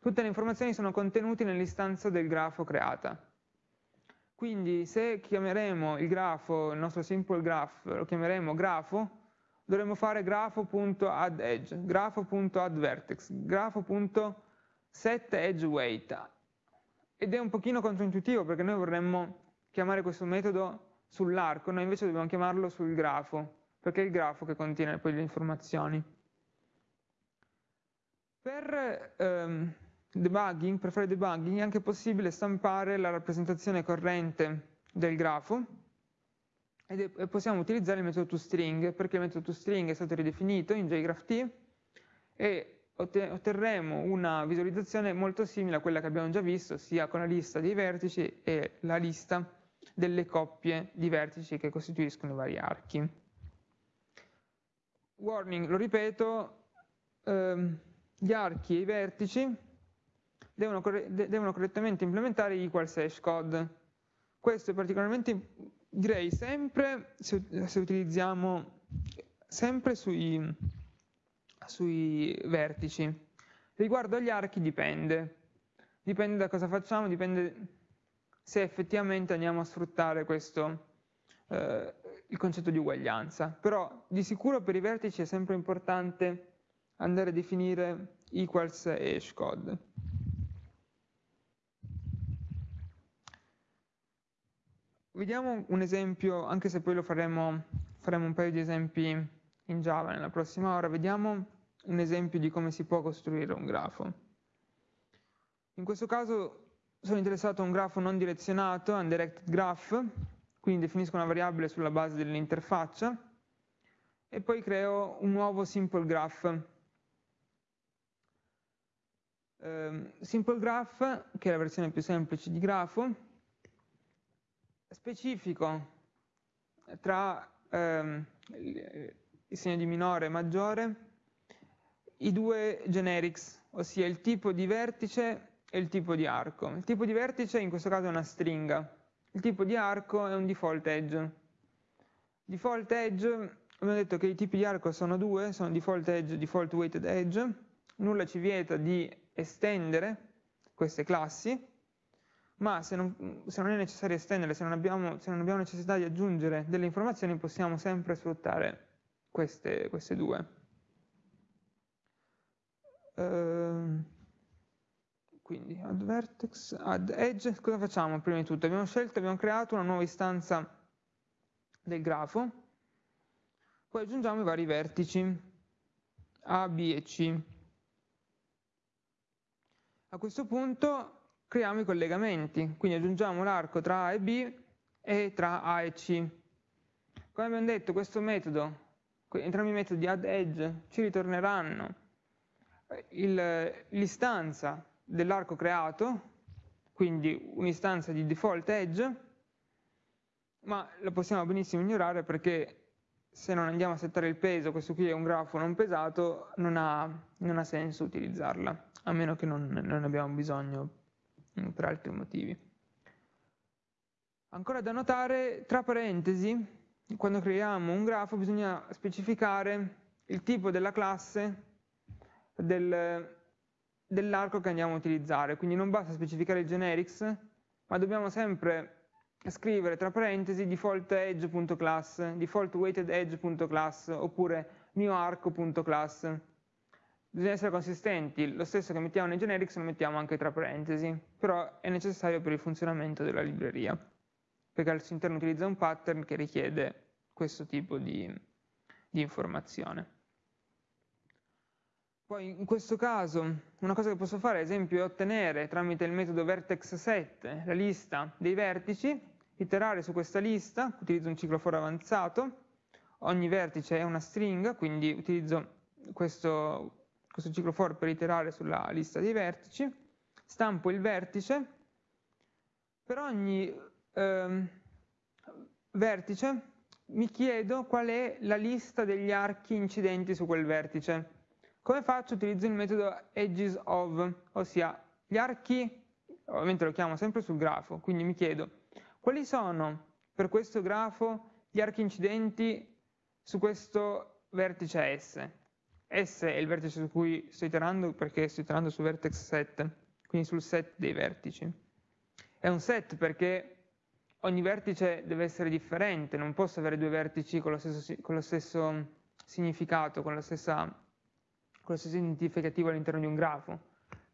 Tutte le informazioni sono contenute nell'istanza del grafo creata. Quindi se chiameremo il grafo, il nostro simple graph, lo chiameremo grafo, dovremmo fare grafo.addEdge, grafo.addVertex, grafo.setEdgeWeight. Ed è un pochino controintuitivo perché noi vorremmo chiamare questo metodo sull'arco, noi invece dobbiamo chiamarlo sul grafo, perché è il grafo che contiene poi le informazioni. Per ehm, debugging, per fare debugging è anche possibile stampare la rappresentazione corrente del grafo e possiamo utilizzare il metodo toString perché il metodo toString è stato ridefinito in JGraphT e otterremo una visualizzazione molto simile a quella che abbiamo già visto sia con la lista dei vertici e la lista delle coppie di vertici che costituiscono i vari archi. Warning, lo ripeto, ehm, gli archi e i vertici devono, devono correttamente implementare equals hash code. Questo è particolarmente, direi, sempre se, se utilizziamo sempre sui, sui vertici. Riguardo agli archi dipende, dipende da cosa facciamo, dipende se effettivamente andiamo a sfruttare questo, eh, il concetto di uguaglianza. Però di sicuro per i vertici è sempre importante andare a definire equals e hashcode. Vediamo un esempio, anche se poi lo faremo, faremo un paio di esempi in Java nella prossima ora, vediamo un esempio di come si può costruire un grafo. In questo caso sono interessato a un grafo non direzionato, undirected graph, quindi definisco una variabile sulla base dell'interfaccia e poi creo un nuovo simple graph. Um, simple graph, che è la versione più semplice di grafo, specifico tra ehm, il segno di minore e maggiore i due generics, ossia il tipo di vertice e il tipo di arco. Il tipo di vertice in questo caso è una stringa, il tipo di arco è un default edge. Default edge, abbiamo detto che i tipi di arco sono due, sono default edge e default weighted edge, nulla ci vieta di estendere queste classi, ma se non, se non è necessario estendere, se non, abbiamo, se non, abbiamo, necessità di aggiungere delle informazioni, possiamo sempre sfruttare queste, queste due. Uh, quindi add vertex, add edge, cosa facciamo prima di tutto? Abbiamo scelto, abbiamo creato una nuova istanza del grafo, poi aggiungiamo i vari vertici A, B e C. A questo punto creiamo i collegamenti, quindi aggiungiamo l'arco tra A e B e tra A e C. Come abbiamo detto, questo metodo, entrambi i metodi add edge ci ritorneranno l'istanza dell'arco creato, quindi un'istanza di default edge, ma la possiamo benissimo ignorare perché se non andiamo a settare il peso, questo qui è un grafo non pesato, non ha, non ha senso utilizzarla, a meno che non, non abbiamo bisogno per altri motivi. Ancora da notare, tra parentesi, quando creiamo un grafo bisogna specificare il tipo della classe del, dell'arco che andiamo a utilizzare, quindi non basta specificare il generics, ma dobbiamo sempre scrivere tra parentesi default edge.class, default weighted edge.class oppure neoarco.class bisogna essere consistenti, lo stesso che mettiamo nei generics lo mettiamo anche tra parentesi, però è necessario per il funzionamento della libreria, perché al suo interno utilizza un pattern che richiede questo tipo di, di informazione. Poi in questo caso una cosa che posso fare ad esempio è ottenere tramite il metodo vertex set la lista dei vertici, iterare su questa lista, utilizzo un ciclo for avanzato, ogni vertice è una stringa, quindi utilizzo questo questo ciclo for per iterare sulla lista dei vertici, stampo il vertice, per ogni ehm, vertice mi chiedo qual è la lista degli archi incidenti su quel vertice. Come faccio? Utilizzo il metodo edges of, ossia gli archi, ovviamente lo chiamo sempre sul grafo, quindi mi chiedo quali sono per questo grafo gli archi incidenti su questo vertice S. S è il vertice su cui sto iterando perché sto iterando su vertex set, quindi sul set dei vertici. È un set perché ogni vertice deve essere differente, non posso avere due vertici con lo stesso, con lo stesso significato, con, stessa, con lo stesso identificativo all'interno di un grafo,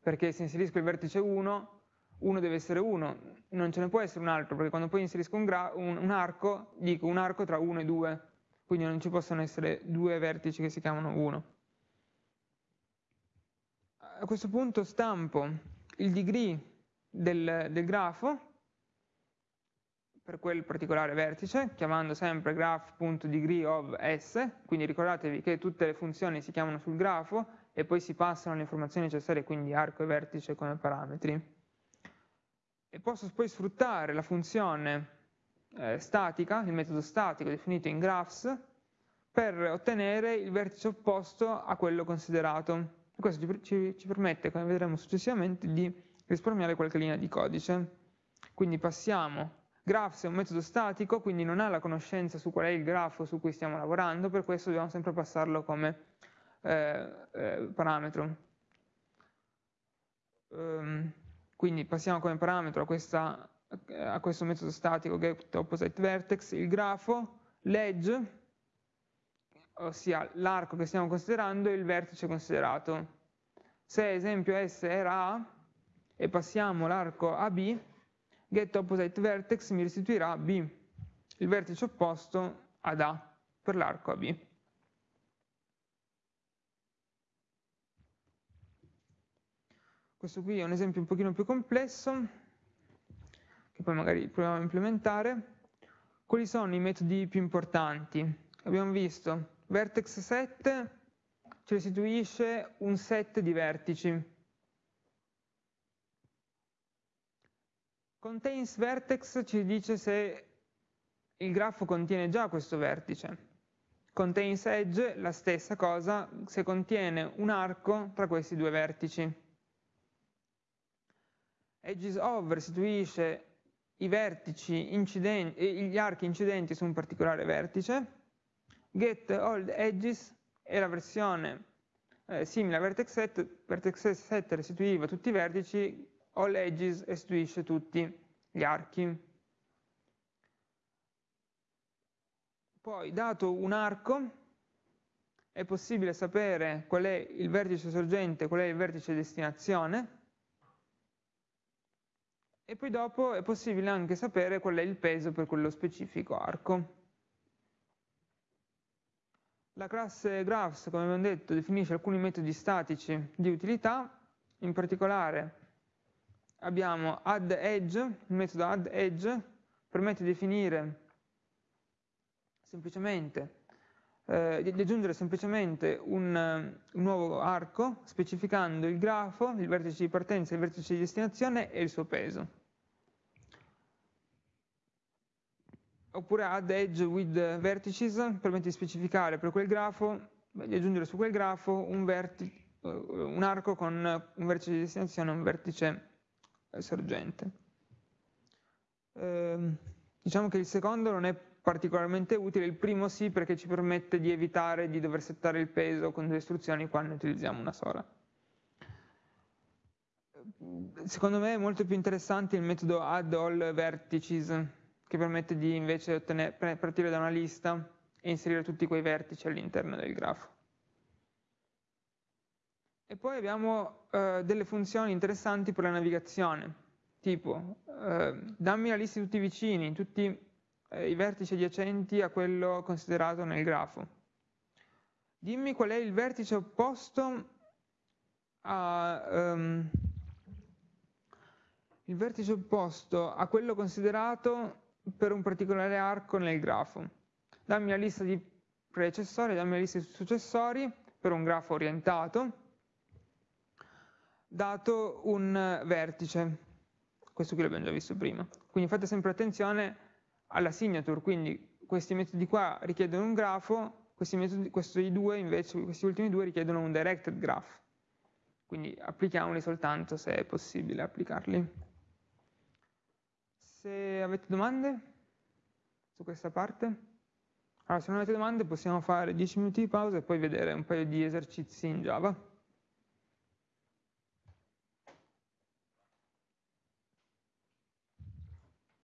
perché se inserisco il vertice 1, 1 deve essere 1, non ce ne può essere un altro, perché quando poi inserisco un, un, un arco, dico un arco tra 1 e 2, quindi non ci possono essere due vertici che si chiamano 1. A questo punto stampo il degree del, del grafo per quel particolare vertice, chiamando sempre graph.degree of s, quindi ricordatevi che tutte le funzioni si chiamano sul grafo e poi si passano le informazioni necessarie, quindi arco e vertice come parametri. E posso poi sfruttare la funzione eh, statica, il metodo statico definito in graphs, per ottenere il vertice opposto a quello considerato. E questo ci, ci, ci permette, come vedremo successivamente, di risparmiare qualche linea di codice. Quindi passiamo Graphs è un metodo statico, quindi non ha la conoscenza su qual è il grafo su cui stiamo lavorando, per questo dobbiamo sempre passarlo come eh, eh, parametro. Um, quindi passiamo come parametro a, questa, a questo metodo statico getOppositeVertex il grafo, l'edge, ossia l'arco che stiamo considerando e il vertice considerato. Se esempio S era A e passiamo l'arco a B, getOppositeVertex mi restituirà B, il vertice opposto ad A per l'arco AB. Questo qui è un esempio un pochino più complesso, che poi magari proviamo a implementare. Quali sono i metodi più importanti? Abbiamo visto vertex set ci restituisce un set di vertici Contains vertex ci dice se il grafo contiene già questo vertice. Contains edge, la stessa cosa, se contiene un arco tra questi due vertici. Edges of restituisce incidenti, gli archi incidenti su un particolare vertice. Get all edges è la versione eh, simile a vertex set, vertex set restituiva tutti i vertici, all edges restituisce tutti gli archi. Poi, dato un arco, è possibile sapere qual è il vertice sorgente, qual è il vertice destinazione, e poi dopo è possibile anche sapere qual è il peso per quello specifico arco. La classe graphs, come abbiamo detto, definisce alcuni metodi statici di utilità, in particolare abbiamo add edge, il metodo add edge permette di definire semplicemente, eh, di aggiungere semplicemente un, un, nuovo arco specificando il grafo, il vertice di partenza, il vertice di destinazione e il suo peso. Oppure add edge with vertices permette di specificare per quel grafo, di aggiungere su quel grafo un, un arco con un vertice di destinazione e un vertice sorgente. Eh, diciamo che il secondo non è particolarmente utile, il primo sì perché ci permette di evitare di dover settare il peso con due istruzioni quando ne utilizziamo una sola. Secondo me è molto più interessante il metodo add all vertices che permette di invece ottenere, partire da una lista e inserire tutti quei vertici all'interno del grafo. E poi abbiamo eh, delle funzioni interessanti per la navigazione, tipo eh, dammi la lista di tutti i vicini, tutti eh, i vertici adiacenti a quello considerato nel grafo. Dimmi qual è il vertice opposto a, um, il vertice opposto a quello considerato per un particolare arco nel grafo. Dammi la lista di predecessori, dammi la lista di successori per un grafo orientato dato un vertice. Questo qui l'abbiamo già visto prima. Quindi fate sempre attenzione alla signature, quindi questi metodi qua richiedono un grafo, Questi, metodi, questi due invece, questi ultimi due richiedono un directed graph, quindi applichiamoli soltanto se è possibile applicarli. Se avete domande su questa parte? Allora, se non avete domande possiamo fare 10 minuti di pausa e poi vedere un paio di esercizi in Java.